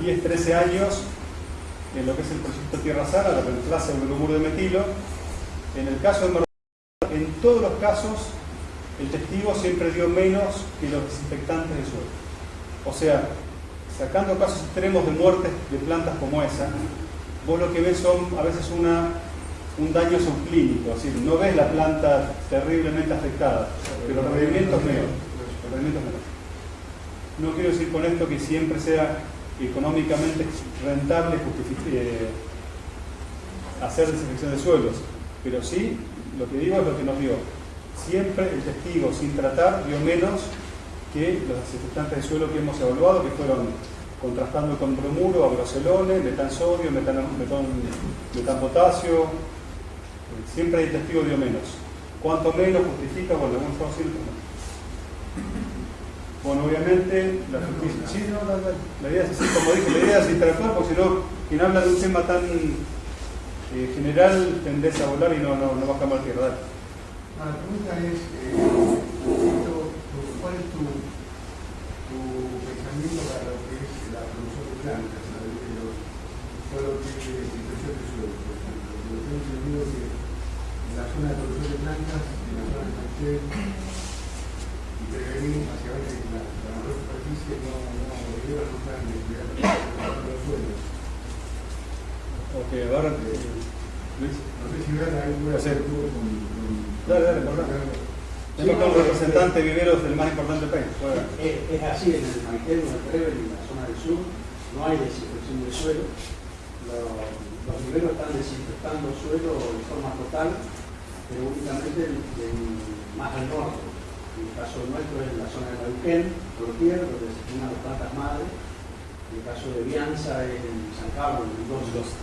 [SPEAKER 3] 10, 13 años en lo que es el proyecto Tierra Sana, la reemplaza del bromuro de metilo. En el caso de en todos los casos, el testigo siempre dio menos que los desinfectantes de suelo. O sea, sacando casos extremos de muertes de plantas como esa, vos lo que ves son a veces una, un daño subclínico, es decir, no ves la planta terriblemente afectada, pero el rendimiento es menor. El rendimiento es menor. No quiero decir con esto que siempre sea económicamente rentable eh, hacer desinfección de suelos, pero sí, lo que digo es lo que nos dio. Siempre el testigo sin tratar dio menos que los desinfectantes de suelo que hemos evaluado, que fueron contrastando con bromuro, abrocelone, metan, metan, metanpotasio. Eh, Siempre el testigo dio menos. Cuanto menos justifica, bueno, estamos haciendo no. Bueno, obviamente, la justicia. Sí, no, no, la idea es así, como dije, la idea es interactuar, porque si no, quien habla de un tema tan eh, general tendés a volar y no, no, no baja mal tierra. Dale.
[SPEAKER 6] La pregunta es, eh, ¿cuál es tu, tu pensamiento para lo que es la producción de plantas? lo que es desinfección de suelo, por ejemplo. Yo tengo entendido que en la zona de producción de plantas, en la zona de
[SPEAKER 3] Ok, ahora. eh, Luis.
[SPEAKER 6] No sé si verán alguna
[SPEAKER 3] Sí.
[SPEAKER 6] con, con,
[SPEAKER 3] Dale, dale, por favor. Tenemos un representante de viveros del más importante del país. Juega.
[SPEAKER 5] Es, es así en el Maitel, en el y en la zona del sur, no hay desinfección de suelo. Los, viveros están desinfectando suelo de forma total, pero únicamente en- en- más al norte. En el caso nuestro es en la zona de Neuquén, Clotier, donde se tienen las plantas madres. En el caso de Bianza es en San Carlos, en Mendoza.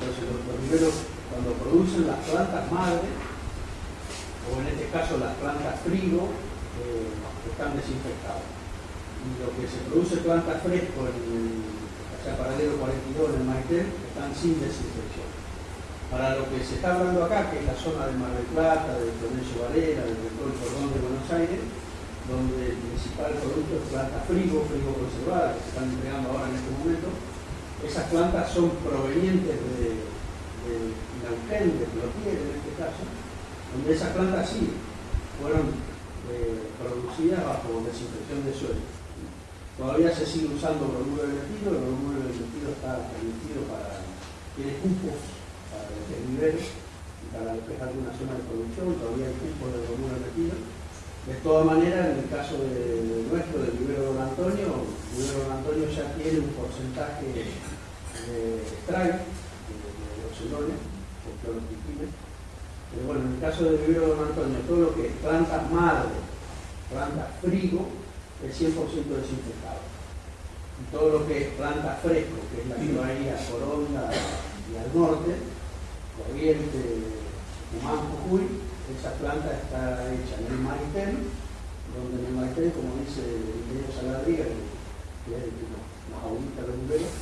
[SPEAKER 5] Entonces los, viveros, cuando producen las plantas madres, o en este caso las plantas frigo, eh, están desinfectadas. Y lo que se produce planta fresco en el o sea, paralelo 42 en el Maitel están sin desinfección. Para lo que se está hablando acá, que es la zona de Mar del Plata, de Florencio Varela, del rector Cordón de Buenos Aires, donde el principal producto es planta frigo, frigo conservada, que se están entregando ahora en este momento, esas plantas son provenientes de, de Neuquén, de Plotier en este caso, donde esas plantas sí fueron eh, producidas bajo desinfección de suelo. Todavía se sigue usando bromuro de metilo, el bromuro de metilo está permitido para, tiene cupos el desnivel y para es alguna zona de producción, todavía hay cupos de de metilo. De todas maneras, en el caso de, nuestro, del vivero Don Antonio, el vivero Don Antonio ya tiene un porcentaje de strike, de, de oxelones, o cloroquina, pero bueno, en el caso del vivero Don Antonio, todo lo que es plantas madre, plantas frigo, es 100% desinfectado. Y todo lo que es planta fresco, que es la que va a ir a Coronda y al norte, Corriente, Humán, Jujuy, esa planta está hecha en el Maitén, donde en el Maitén, como dice el ingeniero Saladriga, que es el nos, nos audita los viveros,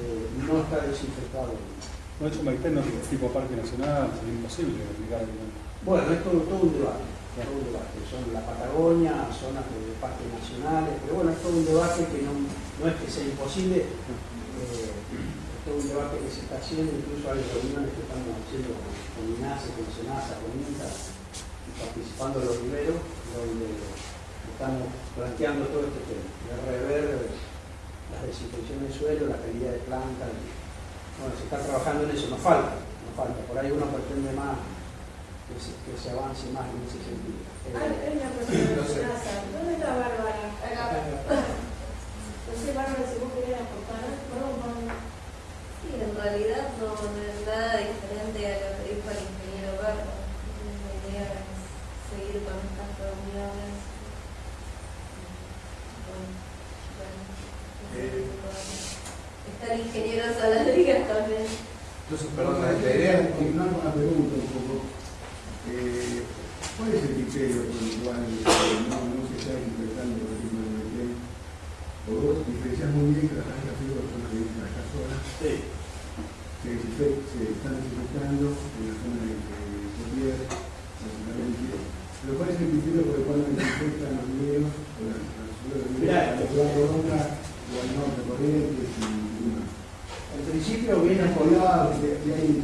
[SPEAKER 5] eh, no está desinfectado.
[SPEAKER 3] No he hecho Maitén, no es tipo parque nacional, sería imposible aplicar. digamos.
[SPEAKER 5] Bueno, es todo, todo un debate, todo un debate. Son la Patagonia, zonas de parques nacionales, pero bueno, es todo un debate que no, no es que sea imposible, eh, es un debate que se está haciendo, incluso hay reuniones que estamos haciendo con, con INASE, con SENASA, con INTA, y participando en los viveros, donde estamos planteando todo este tema, de rever la desinfección del suelo, la calidad de planta. Bueno, se está trabajando en eso, nos falta, nos falta. Por ahí uno pretende más que se, que se avance más en ese sentido. Eh,
[SPEAKER 2] Hay hay una de. ¿Dónde está Bárbara? No sé, Bárbara, si vos querés aportar. No, no.
[SPEAKER 7] Sí, en realidad no, no es nada diferente a lo que dijo el ingeniero Barro. La idea es seguir con estas reuniones. Bueno, bueno,
[SPEAKER 6] Eh.
[SPEAKER 7] Está el ingeniero Saladriga también.
[SPEAKER 6] Entonces, perdón, la idea es continuar con la pregunta un poco. Eh, ¿Cuál es el criterio por el cual eh, no, no se está interpretando el Metén? O vos diferenciás muy bien que las son las de las
[SPEAKER 5] sí.
[SPEAKER 6] se, se están desinfectando en la zona de Cotier, básicamente. Pero ¿cuál es el criterio por el cual no desinfectan los viveros o las ciudades de la o al norte Corrientes y demás?
[SPEAKER 5] En principio viene
[SPEAKER 6] ¿Has
[SPEAKER 5] por
[SPEAKER 6] colgado? Si hay,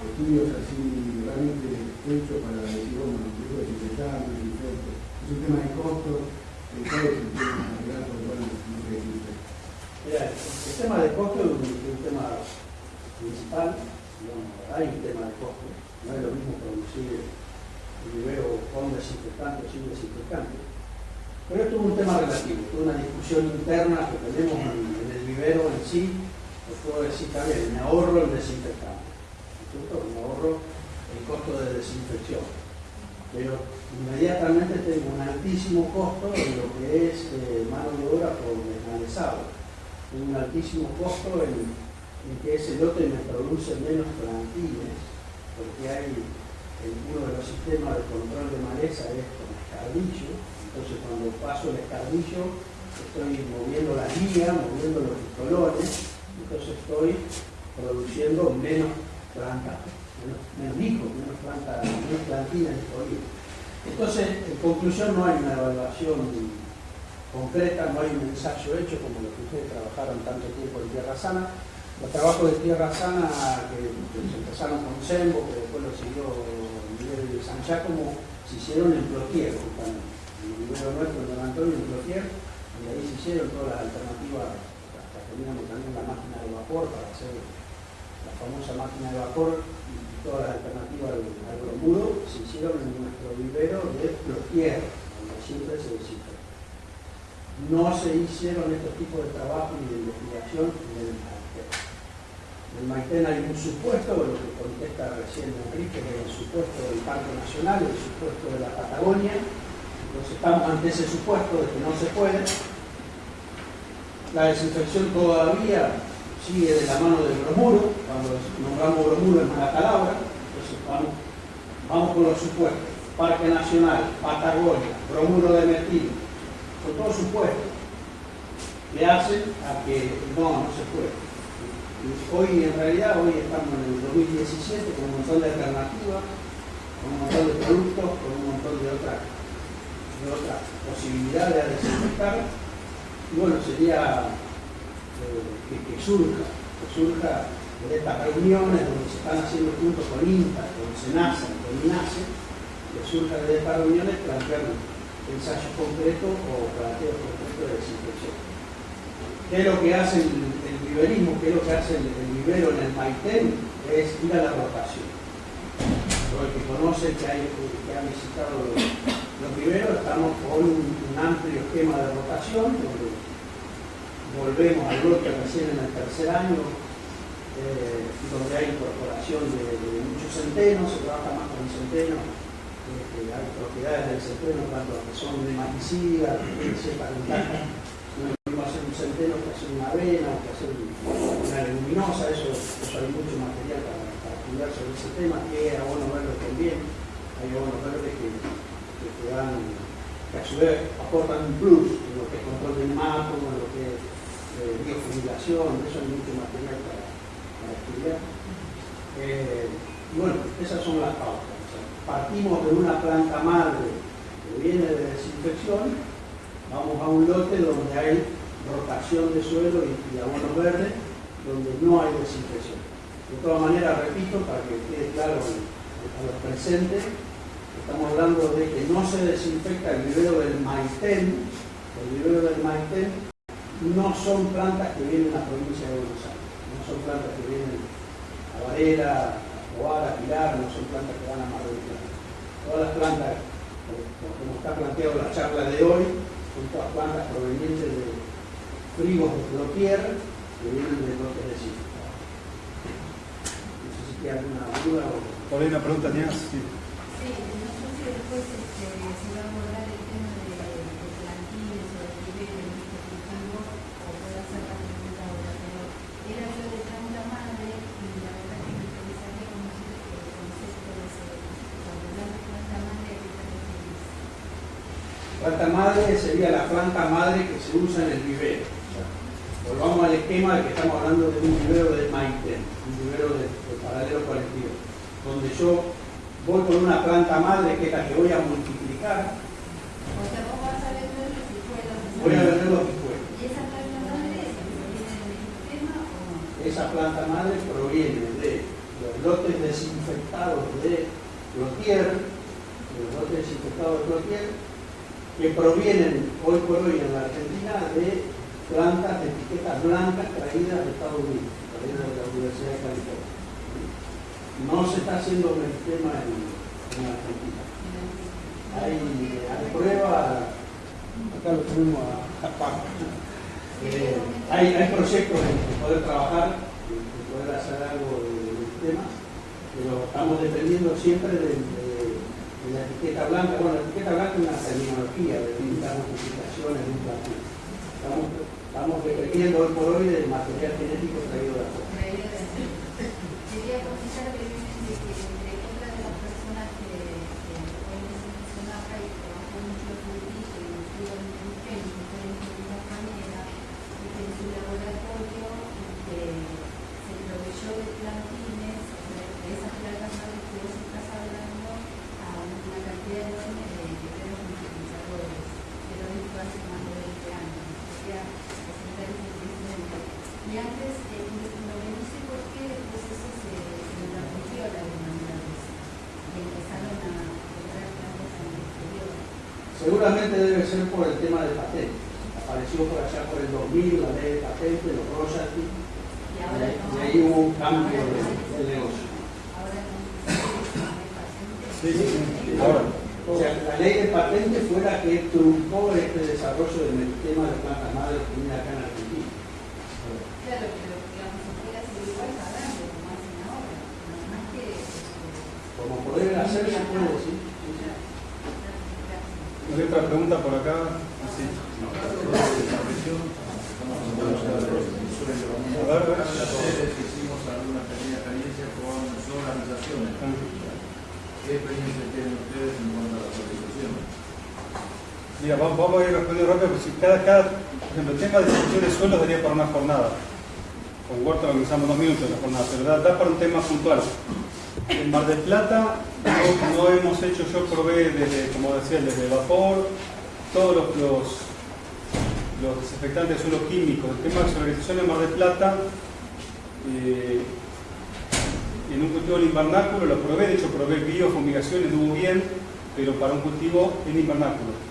[SPEAKER 6] estudios así realmente hechos para decir, bueno, no quiero desinfectar, desinfecto. Es un tema de costo, ¿cuál es el tema real por el cual no se desinfecta?
[SPEAKER 5] Mira, el tema de costo es un, es un tema principal, digamos, hay un tema de costo, no es lo mismo producir un vivero con desinfectante o sin desinfectante, pero esto es un tema relativo, es una discusión interna que tenemos en, el vivero en sí, os puedo decir también, me ahorro el desinfectante, ¿no es cierto? me ahorro el costo de desinfección, pero inmediatamente tengo un altísimo costo en lo que es eh, mano de obra por desmalezado un altísimo costo en, en que ese lote me produce menos plantines, porque hay uno de los sistemas de control de maleza es con escardillo, entonces cuando paso el escardillo estoy moviendo la guía, moviendo los pistolones, entonces estoy produciendo menos plantas, menos, menos hijos, menos plantas, menos plantinas disponibles. Entonces, en conclusión, no hay una evaluación concreta, no hay un ensayo hecho como los que ustedes trabajaron tanto tiempo en Tierra Sana. Los trabajos de Tierra Sana que, que empezaron con Sembo, que después lo siguió Miguel de San Giacomo, se hicieron en Plotier, justamente. En el libro nuestro, en Antonio, en Plotier, y ahí se hicieron todas las alternativas, hasta teníamos también la máquina de vapor para hacer la famosa máquina de vapor y todas las alternativas al, al se hicieron en nuestro vivero de Plotier, donde siempre se desinfecta no se hicieron estos tipos de trabajo ni de investigación en el. En Maitén hay un supuesto, lo que contesta recién Enrique, que es el supuesto del Parque Nacional, el supuesto de la Patagonia. Entonces estamos ante ese supuesto de que no se puede. La desinfección todavía sigue de la mano del bromuro, cuando nombramos bromuro en mala palabra, entonces vamos, con los supuestos. Parque Nacional, Patagonia, bromuro de metil, con todos supuestos, le hacen a que no, no se puede. Hoy, en realidad, hoy estamos en el 2017 con un montón de alternativas, con un montón de productos, con un montón de otras de otras posibilidades de desinfectar. Y bueno, sería eh, que, surja, que surja de estas reuniones donde se están haciendo juntos con INTA, con SENASA, con INASE, que surja de estas reuniones plantear ensayos concretos o planteos concretos de desinfección. ¿Qué es lo que hace el, el viverismo? ¿Qué es lo que hace el, el vivero en el Maitén? Es ir a la rotación. Lo que conoce, que, hay, que ha visitado los, los viveros, estamos con un, amplio esquema de rotación, donde volvemos al lote recién en el tercer año, eh, donde hay incorporación de, de muchos centenos, se trabaja más con centenos, eh, hay propiedades del centeno, tanto que son nematicidas, que tienen ciertas ventajas. No es lo mismo hacer un centeno que hacer una avena que hacer una leguminosa, eso, eso hay mucho material para, para estudiar sobre ese tema. ¿Qué abono verde conviene? Hay abonos verdes que, que dan, que a su vez aportan un plus en lo que es control del mato, en lo que es eh, eso hay mucho material para, estudiar. Eh, bueno, esas son las pautas partimos de una planta madre que viene de desinfección, vamos a un lote donde hay rotación de suelo y, y abonos verdes, donde no hay desinfección. De todas maneras, repito, para que quede claro a los presentes, estamos hablando de que no se desinfecta el vivero del Maitén, el vivero del Maitén no son plantas que vienen a la provincia de Buenos Aires, no son plantas que vienen a Varela, a Cobar, a Pilar, no son plantas que van a Mar del Plata. Todas las plantas, como está planteado la charla de hoy, son todas plantas provenientes de frigos de Clotier que vienen de lotes de sitio. No sé si tiene alguna duda o...
[SPEAKER 3] Por ahí una pregunta tenías. Sí.
[SPEAKER 4] Sí, no sé si después este, se va a abordar el tema de, de o de niveles de este cultivo, o puedo hacer la pregunta ahora, pero era yo de planta madre y la verdad que me interesaría conocer el concepto de ese, cuando hablamos de planta madre, ¿a qué te refieres?
[SPEAKER 5] Planta madre sería la planta madre que se usa en el vivero. Volvamos al esquema de que estamos hablando de un vivero de Maite, un vivero de, de paralelo colectivo, donde yo voy con una planta madre que es la que voy a multiplicar,
[SPEAKER 4] O sea, vos vas a vender los hijuelos.
[SPEAKER 5] voy a vender los picuelos.
[SPEAKER 4] ¿Y esa planta madre es que viene del mismo tema o no?
[SPEAKER 5] Esa planta madre proviene de los lotes desinfectados de Clotier, de los lotes desinfectados de Clotier, que provienen hoy por hoy en la Argentina de plantas de etiquetas blancas traídas de Estados Unidos, traídas de la Universidad de California. No se está haciendo un tema en, en Argentina. Hay, pruebas, acá lo tenemos a, Paco. Eh, hay, hay proyectos de poder trabajar, de poder hacer algo de- del tema, pero estamos dependiendo siempre de, la etiqueta blanca. Bueno, la etiqueta blanca es una terminología de distintas multiplicaciones de un estamos dependiendo hoy por hoy del material genético traído de afuera.
[SPEAKER 4] Quería comentar brevemente que entre otras de las personas que, que hoy se mencionaba y trabajó mucho el cultivo y estuvo en el génico, fue en la manera, y que en su laboratorio este, se proveyó de plantines, o sea, de esas plantas madres que vos estás hablando, a una cantidad enorme de guerreros multiplicadores, que lo hizo hace más de 20 años. Quería presentar ese antecedente. Y antes, eh, lo que no sé por qué después eso se, se interrumpió la demanda de eso. Y empezaron a comprar plantas en el exterior.
[SPEAKER 5] Seguramente debe ser por el tema de patente. Apareció por allá por el 2000 la ley de patente, los royalties,
[SPEAKER 4] Y
[SPEAKER 5] y
[SPEAKER 4] ahora
[SPEAKER 5] ahí,
[SPEAKER 4] no.
[SPEAKER 5] y ahí hubo un cambio de, de negocio.
[SPEAKER 4] Ahora no se hay patentes.
[SPEAKER 3] Sí, sí, sí. Ahora.
[SPEAKER 5] O sea, la ley de patente fue la que truncó este desarrollo del tema de plantas madres que viene acá en Argentina.
[SPEAKER 4] Claro, pero digamos, se puede hacer igual pagando, como hacen ahora. Nada más que. este,
[SPEAKER 5] Como poder hacer, se puede decir. Sí, sí.
[SPEAKER 3] ¿Hay otra pregunta por acá? Sí. A ver, a ver.
[SPEAKER 9] hicimos alguna pequeña experiencia con solarizaciones. ¿Qué experiencia tienen ustedes en cuanto a la solarización?
[SPEAKER 3] Mira, vamos, vamos a ir respondiendo rápido, porque si cada, cada, por ejemplo, el tema de selección de suelos daría para una jornada. Con Huerta organizamos dos minutos de la jornada, pero da, da para un tema puntual. En Mar del Plata no, no hemos hecho, yo probé desde, como decía, desde vapor, todos los, los, los desinfectantes de suelo químicos. El tema de solarización en Mar del Plata, eh, en un cultivo en invernáculo lo probé, de hecho probé biofumigación, estuvo bien, pero para un cultivo en invernáculo.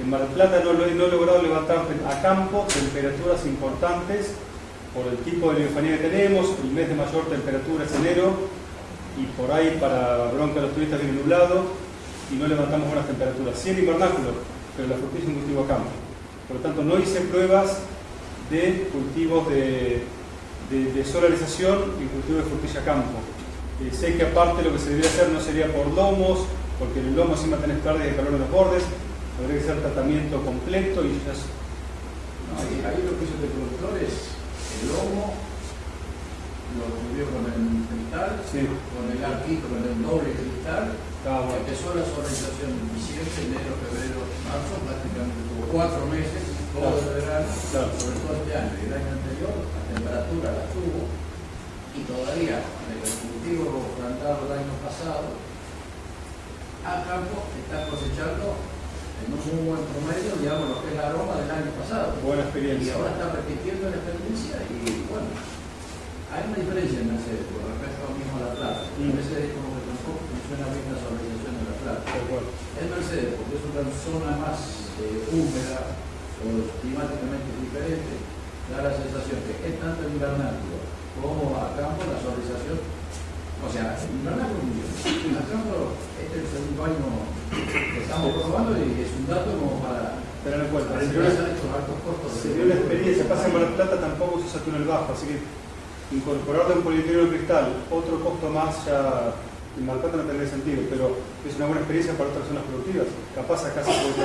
[SPEAKER 3] En Mar del Plata no, no he logrado levantar a campo temperaturas importantes por el tipo de biofanía que tenemos, el mes de mayor temperatura es enero y por ahí para bronca los turistas viene nublado y no levantamos buenas temperaturas. Sí en invernáculo, pero la frutilla es un cultivo a campo. Por lo tanto, no hice pruebas de cultivos de, de, solarización y cultivo de frutilla a campo. Eh, sé que aparte lo que se debería hacer no sería por lomos, porque en el lomo encima tenés pérdida de calor en los bordes, habría que hacer tratamiento completo y ya
[SPEAKER 9] No, y ahí lo que hizo este productor es el lomo, lo cubrió con el cristal,
[SPEAKER 3] Sí.
[SPEAKER 9] con el arquito, con el doble cristal,
[SPEAKER 3] Ah, bueno.
[SPEAKER 9] empezó la solarización en diciembre, enero, febrero, marzo, prácticamente tuvo cuatro meses, todo el verano,
[SPEAKER 3] Claro.
[SPEAKER 9] sobre todo este año. Y el año anterior la temperatura la tuvo y todavía el cultivo plantado el año pasado, a campo está cosechando en un muy buen promedio, digamos, lo que es la aroma del año pasado.
[SPEAKER 3] Buena
[SPEAKER 9] Y
[SPEAKER 3] experiencia.
[SPEAKER 9] ahora está repitiendo la experiencia y bueno, hay una diferencia en Mercedes con respecto a mismo a La Plata.
[SPEAKER 3] Mm.
[SPEAKER 9] Mercedes como que tampoco funciona bien la solarización de La Plata. Es Mercedes porque es una zona más eh, húmeda, o climáticamente diferente, da la sensación que es tanto el invernáculo como a campo la solarización. O sea, el invernáculo muy bien. A campo, este es el segundo año que estamos probando y es un dato como para
[SPEAKER 3] Tener en cuenta. Se dio la- se dio la experiencia, pasa en Mar Plata tampoco se usa túnel bajo, así que incorporar de un polietrileno de cristal otro costo más ya en Mar Plata no tendría sentido, pero es una buena experiencia para otras zonas productivas. Capaz acá se puede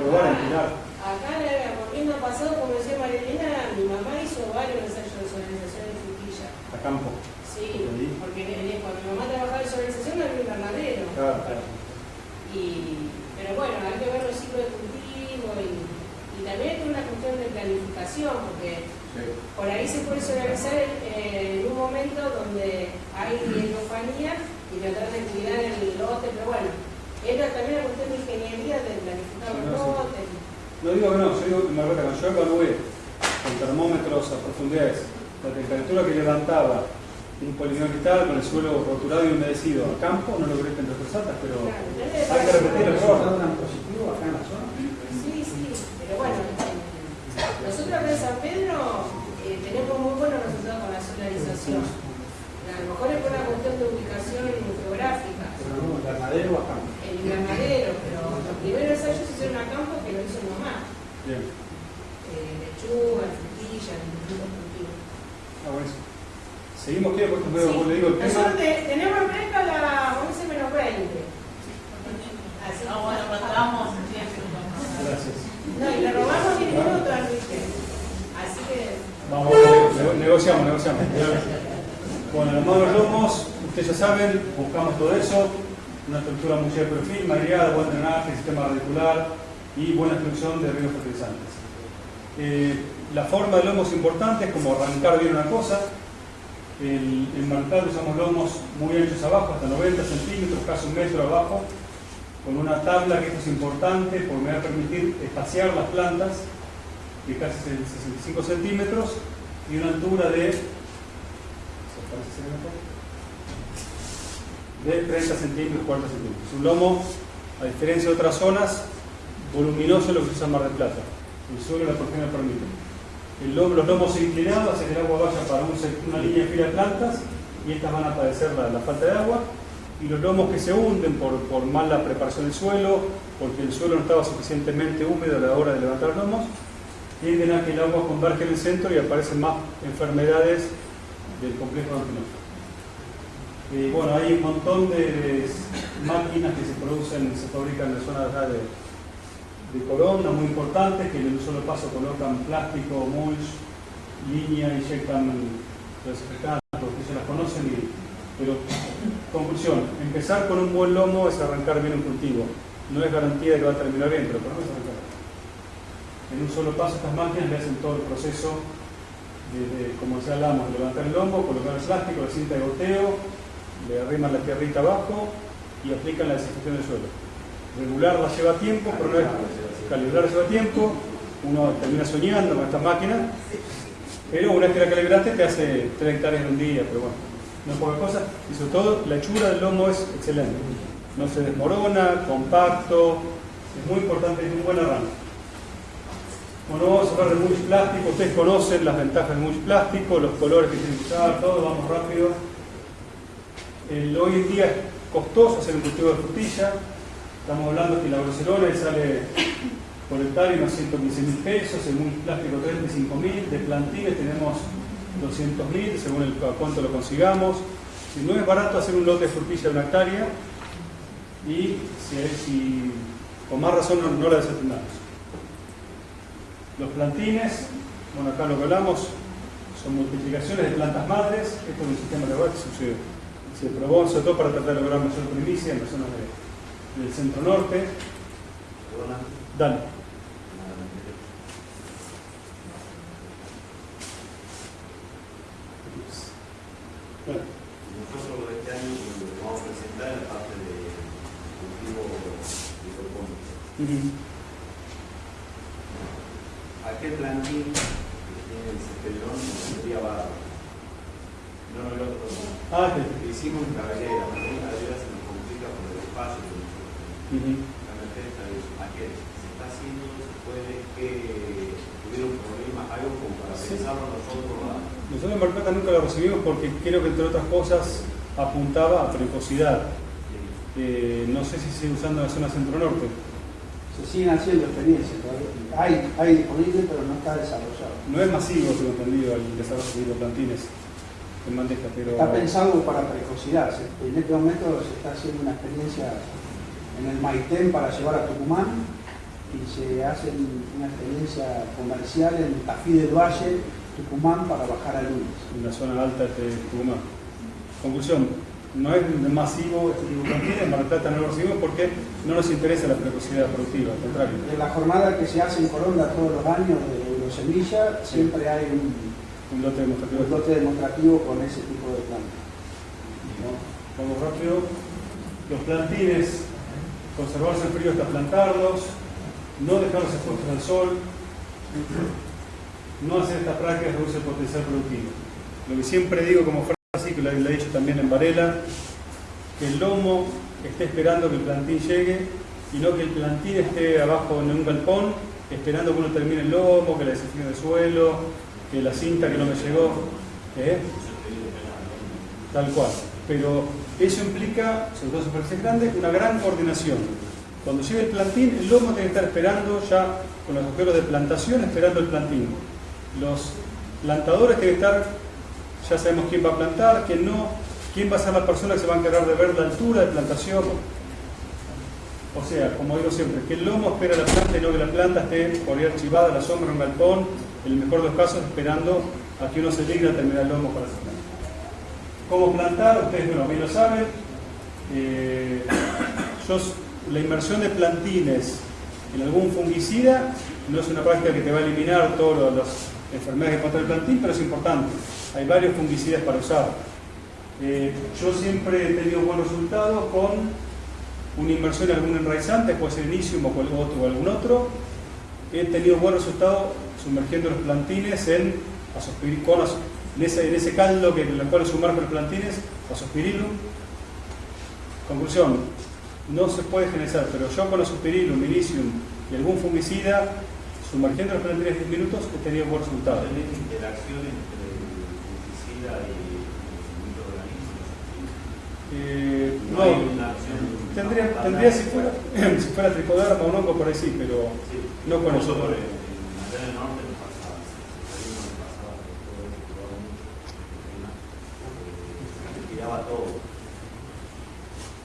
[SPEAKER 3] probar en Pilar.
[SPEAKER 2] Acá, la- volviendo al pasado, como decía Marilena, mi mamá hizo varios ensayos de solarización de frutilla.
[SPEAKER 3] a campo.
[SPEAKER 2] Sí,
[SPEAKER 3] Ahí.
[SPEAKER 2] porque eh, cuando mi mamá trabajaba en solarización no había invernadero.
[SPEAKER 3] Claro, claro.
[SPEAKER 2] Y, pero bueno, hay que ver los ciclos de cultivo y, y también es una cuestión de planificación, porque
[SPEAKER 9] Sí.
[SPEAKER 2] por ahí se puede solarizar en, en un momento donde hay hidrofanía y tratar de cuidar el lote, pero bueno, entra también la cuestión de ingeniería de planificar los
[SPEAKER 3] no, sí.
[SPEAKER 2] lotes.
[SPEAKER 3] No digo que no, yo digo que Margarita, cuando yo evalué con termómetros a profundidades la temperatura que levantaba un poligonio cristal con el suelo roturado y humedecido a campo, no logré entre altas, pero
[SPEAKER 2] Claro, entonces,
[SPEAKER 3] hay que repetir el
[SPEAKER 5] ¿El
[SPEAKER 3] error.
[SPEAKER 5] positivo acá en la zona?
[SPEAKER 2] Sí, sí, pero bueno, nosotros acá en San Pedro eh, tenemos muy buenos resultados con la solarización. A lo mejor es por una cuestión de ubicación geográfica,
[SPEAKER 5] Pero no, invernadero o a campo.
[SPEAKER 2] el invernadero, pero los primeros ensayos se hicieron a campo que lo hizo mi mamá.
[SPEAKER 3] Bien.
[SPEAKER 2] Eh, lechuga, frutilla, distintos cultivos.
[SPEAKER 3] Ah, bueno. Seguimos. Porque veo,
[SPEAKER 2] Sí.
[SPEAKER 3] como le digo, el
[SPEAKER 2] Nosotros
[SPEAKER 3] tema.
[SPEAKER 2] te- tenemos en fresca la 11 menos 20. Así
[SPEAKER 10] Ah, bueno, mandamos 10 minutos.
[SPEAKER 3] Gracias.
[SPEAKER 2] No, y le robamos 10 minutos al Luis. Así que.
[SPEAKER 3] Vamos, nego- negociamos, negociamos. Bueno, los modos lomos, ustedes ya saben, buscamos todo eso, una estructura muy de perfil, mareada, buen drenaje, sistema radicular y buena exclusión de ríos fertilizantes. Eh, la forma del lomo es importante, es como arrancar bien una cosa. El, en Marcal usamos lomos muy anchos abajo, hasta 90 centímetros, casi un metro abajo, con una tabla que esto es importante porque me va a permitir espaciar las plantas de casi 65 centímetros y una altura de de 30 centímetros, 40 centímetros. Un lomo, a diferencia de otras zonas, voluminoso lo que usa Mar del Plata. El suelo la porción lo permite. El lomo- los lomos inclinados hacen que el agua vaya para una línea de fila de plantas y estas van a padecer la, falta de agua. Y los lomos que se hunden por, por mala preparación del suelo, porque el suelo no estaba suficientemente húmedo a la hora de levantar lomos, tienden a que el agua converge en el centro y aparecen más enfermedades del complejo antinoso. Eh, bueno, hay un montón de máquinas que se producen, se fabrican en la zona de de, Corona, muy importantes, que en un solo paso colocan plástico, mulch, línea, inyectan desinfectantes, porque ya las conocen, y- pero conclusión, empezar con un buen lomo es arrancar bien un cultivo. No es garantía de que va a terminar bien, pero menos arrancar. En un solo paso estas máquinas le hacen todo el proceso de, de, como ya hablamos, levantar el lomo, colocar el plástico, la cinta de goteo, le arriman la tierrita abajo y aplican la desinfección del suelo. Regularla lleva tiempo, pero no es calibrar lleva tiempo, uno termina soñando con esta máquina, pero una vez que la calibraste te hace 3 hectáreas en un día, pero bueno, no es poca cosa, y sobre todo la hechura del lomo es excelente, no se desmorona, compacto, es muy importante, es un buen arranque. Bueno, vamos a hablar de mulch plástico, ustedes conocen las ventajas del mulch plástico, los colores que tienen que usar, todo, vamos rápido. Hoy en día es costoso hacer un cultivo de frutilla. Estamos hablando que la le sale por hectárea unos 115 mil pesos, el mulch plástico 35 mil, de plantines tenemos 200 mil, según el, cuánto lo consigamos. Si no es barato hacer un lote de frutilla de una hectárea y si, si- con más razón no, la desatendamos. Los plantines, bueno acá lo que hablamos, son multiplicaciones de plantas madres, esto es un sistema de web que se, se probó sobre todo para tratar de lograr mayor primicia en las zonas de- del centro norte. Dale. Bueno,
[SPEAKER 11] Nosotros este año que vamos a presentar es la parte de cultivo hidropónico.
[SPEAKER 3] ujú.
[SPEAKER 11] Aquel plantín que tiene el sería barro. No otro.
[SPEAKER 3] Ah,
[SPEAKER 11] hicimos en cabellera, pero en cabellera se nos complica por el espacio es aquel. está haciendo después de que tuvieron problemas, algo como para
[SPEAKER 3] Sí.
[SPEAKER 11] pensarlo nosotros a-
[SPEAKER 3] Nosotros en nunca lo recibimos porque creo que entre otras cosas apuntaba a precocidad. Eh, no sé si sigue usando en la zona centro-norte.
[SPEAKER 5] Se siguen haciendo experiencias, todavía. hay, hay disponible, pero no está desarrollado.
[SPEAKER 3] No es masivo, tengo entendido, el desarrollo de plantines en bandeja, pero...
[SPEAKER 5] Está pensado para precocidad. Se- En este momento se está haciendo una experiencia en el Maitén para llevar a Tucumán y se hace una experiencia comercial en Tafí del Valle, Tucumán, para bajar a lunes.
[SPEAKER 3] en la zona alta de Tucumán. Conclusión, no es masivo este tipo de plantines, en Mar Plata no lo recibimos porque no nos interesa la precocidad productiva, al contrario.
[SPEAKER 5] En la jornada que se hace en Coronda todos los años de Eurosemilla, siempre hay un,
[SPEAKER 3] Un lote demostrativo.
[SPEAKER 5] un lote demostrativo con ese tipo de plantas.
[SPEAKER 3] ¿no? Vamos rápido. Los plantines, conservarse el frío hasta plantarlos, no dejarlos expuestos al sol, no hacer esta práctica reduce el potencial productivo. Lo que siempre digo como frase, que lo he dicho también en Varela, que el lomo esté esperando que el plantín llegue y no que el plantín esté abajo en un galpón esperando que uno termine el lomo, que la desinfección del suelo, que la cinta que no me llegó. ¿eh? Tal cual. Pero eso implica, sobre todo superficies grandes, una gran coordinación. Cuando llegue el plantín, el lomo tiene que estar esperando ya con los agujeros de plantación, esperando el plantín. Los plantadores tienen que estar, ya sabemos quién va a plantar, quién no, quién va a ser la persona que se va a encargar de ver la altura de plantación. O sea, como digo siempre, que el lomo espera la planta y no que la planta esté por ahí archivada la sombra en un galpón, en el mejor de los casos esperando a que uno se digne a terminar el lomo para hacer planta. ¿Cómo plantar? Ustedes bueno, bien lo saben. Eh, la inmersión de plantines en algún fungicida no es una práctica que te va a eliminar todas las enfermedades que pasa el plantín, pero es importante. Hay varios fungicidas para usar. Eh, yo siempre he tenido buenos resultados con una inmersión en algún enraizante, puede ser Inicium o otro o algún otro. He tenido buenos resultados sumergiendo los plantines en con en, ese, en ese caldo que, en el cual sumerjo los plantines, azospirilum. Conclusión, no se puede generalizar, pero yo con azospirilum, Inicium y algún fungicida, sumergiendo los plantines 10 minutos, he tenido buenos resultados.
[SPEAKER 11] ¿Tenés interacción entre el fungicida y?
[SPEAKER 3] Eh,
[SPEAKER 11] No
[SPEAKER 3] no,
[SPEAKER 11] hay una
[SPEAKER 3] tendría, tendría si fuera, si fuera tricoderma o un hongo por ahí sí, pero
[SPEAKER 11] Sí.
[SPEAKER 3] no con eso.
[SPEAKER 11] Nosotros en allá en el norte nos pasaba, en nos pasaba que todo eso jugaba mucho,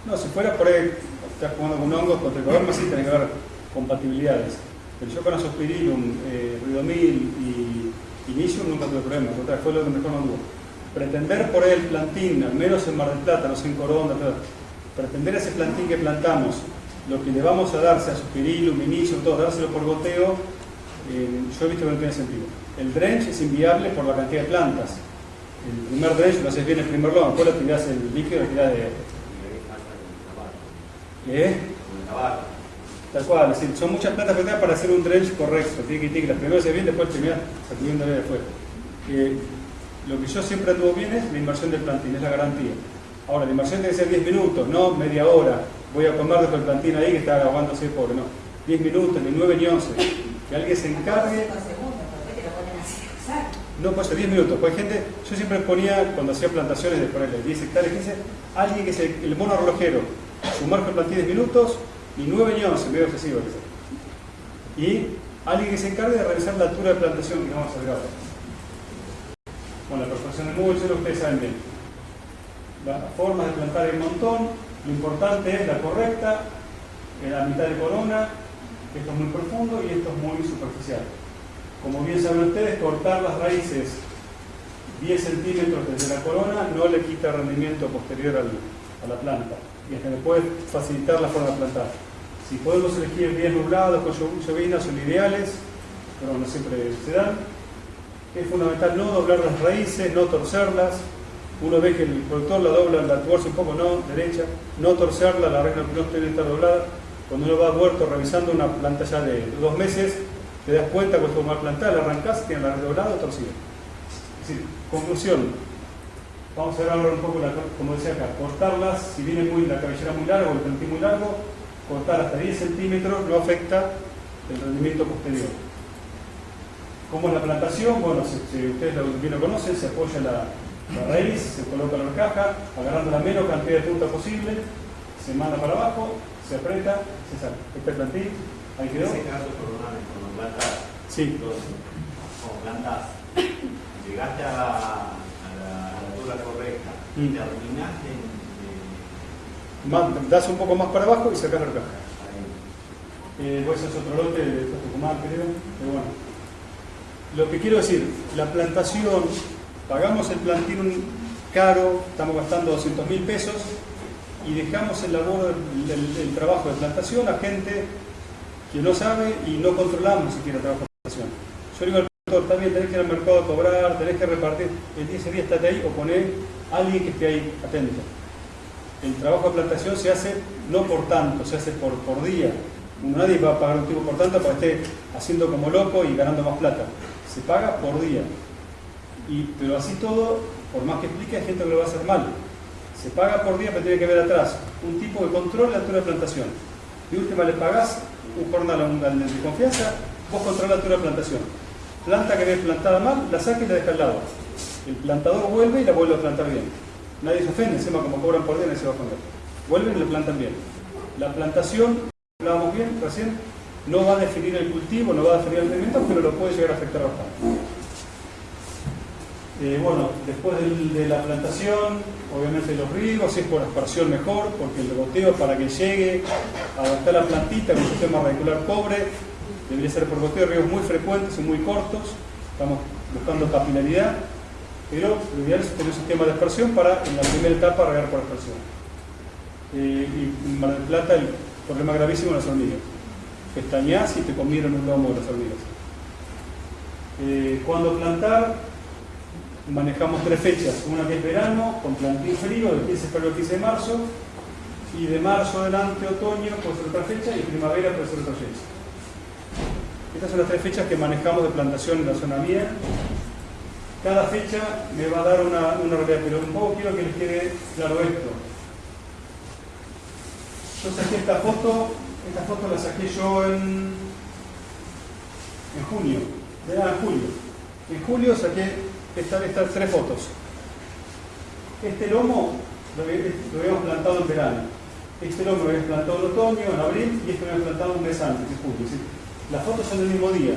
[SPEAKER 3] No, si fuera por ahí, estás jugando con hongos, con tricoderma sí tiene que haber compatibilidades. Pero yo con azospirilum, eh, ridomil y inicium nunca tuve problemas, contrario, fue lo que mejor me anduvo. Pretender por el plantín, al menos en Mar del Plata, no sé en pero pretender ese plantín que plantamos, lo que le vamos a dar, sea azospirilum, inicium, todo, dárselo por goteo, eh, yo he visto que no tiene sentido. El drench es inviable por la cantidad de plantas. El primer drench lo haces bien el primer lomo, después lo tirás el líquido, lo tirás de,
[SPEAKER 11] Y.
[SPEAKER 3] ¿eh? Tal cual, es decir, son muchas plantas afectadas para hacer un drench correcto. Tiene que las primeras se bien, después terminas sacudiéndole de fuera. Eh, lo que yo siempre tuvo bien es la inversión del plantín, es la garantía. Ahora, la inversión tiene que ser 10 minutos, no media hora. Voy a comer después el plantín ahí que está aguándose pobre, no. 10 minutos, ni 9 ni 11. Que alguien se encargue. No, ser 10 minutos. Pues hay gente, yo siempre ponía, cuando hacía plantaciones de ponerle 10 hectáreas, 15, alguien que es el, el mono relojero, sumerge el plantín 10 minutos, ni 9 ni 11, medio excesivo. Y alguien que se encargue de realizar la altura de plantación que vamos a ver ahora. Bueno, la perforación de mulch, ustedes saben bien. Las formas de plantar hay un montón, lo importante es la correcta, en la mitad de corona, esto es muy profundo y esto es muy superficial. Como bien saben ustedes, cortar las raíces 10 centímetros desde la corona no le quita rendimiento posterior a la planta y hasta le puede facilitar la forma de plantar. Si podemos elegir días nublados con llo- llovinas son ideales, pero no siempre se dan. Es fundamental no doblar las raíces, no torcerlas. Uno ve que el productor la dobla, la tuerce un poco, no, derecha, no torcerla, la regla no tiene que estar doblada. Cuando uno va al huerto revisando una planta ya de dos meses, te das cuenta cuando mal plantada, la arrancás y tiene la doblada o torcida. Es decir, conclusión, vamos a ver ahora un poco, la, como decía acá, cortarlas, si viene muy la cabellera muy larga o el plantín muy largo, cortar hasta 10 centímetros no afecta el rendimiento posterior. ¿Cómo es la plantación? Bueno, si, si ustedes bien lo conocen, se apoya la, raíz, se coloca la caja, agarrando la menos cantidad de punta posible, se manda para abajo, se aprieta, se saca. Este plantín, ahí
[SPEAKER 11] En
[SPEAKER 3] quedó.
[SPEAKER 11] Plantas,
[SPEAKER 3] Sí.
[SPEAKER 11] como plantas, llegaste a la, a la altura correcta y
[SPEAKER 3] Mm.
[SPEAKER 11] terminaste en,
[SPEAKER 3] Ma- Das un poco más para abajo y sacas la caja.
[SPEAKER 11] eh,
[SPEAKER 3] Eh, pues es otro lote de Tucumán, creo. Pero bueno. Lo que quiero decir, la plantación, pagamos el plantín caro, estamos gastando 200 mil pesos y dejamos el labor, el, el- el trabajo de plantación a gente que no sabe y no controlamos siquiera de plantación. Yo digo al productor, bien, tenés que ir al mercado a cobrar, tenés que repartir, el día ese día estate ahí o poné a alguien que esté ahí atento. El trabajo de plantación se hace no por tanto, se hace por, por día. Nadie va a pagar un tipo por tanto para que esté haciendo como loco y ganando más plata. Se paga por día. Y, pero así todo, por más que explique, hay gente que lo va a hacer mal. Se paga por día, pero tiene que ver atrás un tipo de control de la altura de plantación. De última le pagás un jornal a un al de confianza, vos controlas de plantación. Planta que ves plantada mal, la saca y la deja al lado. El plantador vuelve y la vuelve a plantar bien. Nadie se ofende, encima como cobran por día, nadie se va a ofender. Vuelven y la plantan bien. La plantación, hablábamos bien recién, no va a definir el cultivo, no va a definir el rendimiento, pero lo puede llegar a afectar bastante. Eh, bueno, después de la plantación, obviamente los riegos, si es por aspersión mejor, porque el goteo para que llegue a la plantita con sistema radicular pobre, debería ser por goteo, riegos muy frecuentes y muy cortos, estamos buscando capilaridad, pero lo ideal es tener un sistema de aspersión para en la primera etapa regar por aspersión. Eh, y en Mar del Plata el problema gravísimo de las hormigas. Pestañas y te comieron un lomo de las hormigas. Eh, cuando plantar, manejamos tres fechas. Una que es verano, con plantín frío, del 15 de febrero al 15 de marzo. Y de marzo adelante, otoño, puede ser otra fecha. Y primavera puede ser otra fecha. Estas son las tres fechas que manejamos de plantación en la zona mía. Cada fecha me va a dar una, una realidad, pero un poco quiero que les quede claro esto. Yo saqué esta foto, esta foto la saqué yo en, en junio, era en julio. En julio saqué esta- estas tres fotos. Este lomo lo, había- lo habíamos plantado en verano. Este lomo lo habíamos plantado en otoño, en abril, y este lo habíamos plantado un mes antes, Las fotos son del mismo día.